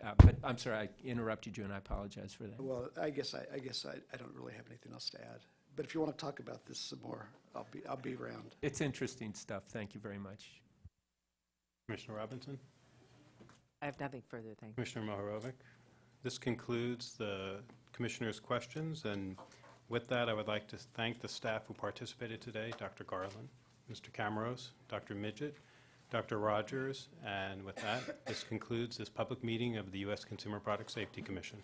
uh, but I'm sorry, I interrupted you, and I apologize for that. Well, I guess, I, I guess I, I don't really have anything else to add. But if you want to talk about this some more, I'll be, I'll be around. It's interesting stuff, thank you very much. Commissioner Robinson? I have nothing further, thank you. Commissioner Mohorovic? This concludes the commissioners' questions, and with that, I would like to thank the staff who participated today, Dr. Garland, Mr. Camaros, Dr. Midgett, Dr. Rodgers, and with that, this concludes this public meeting of the U.S. Consumer Product Safety Commission.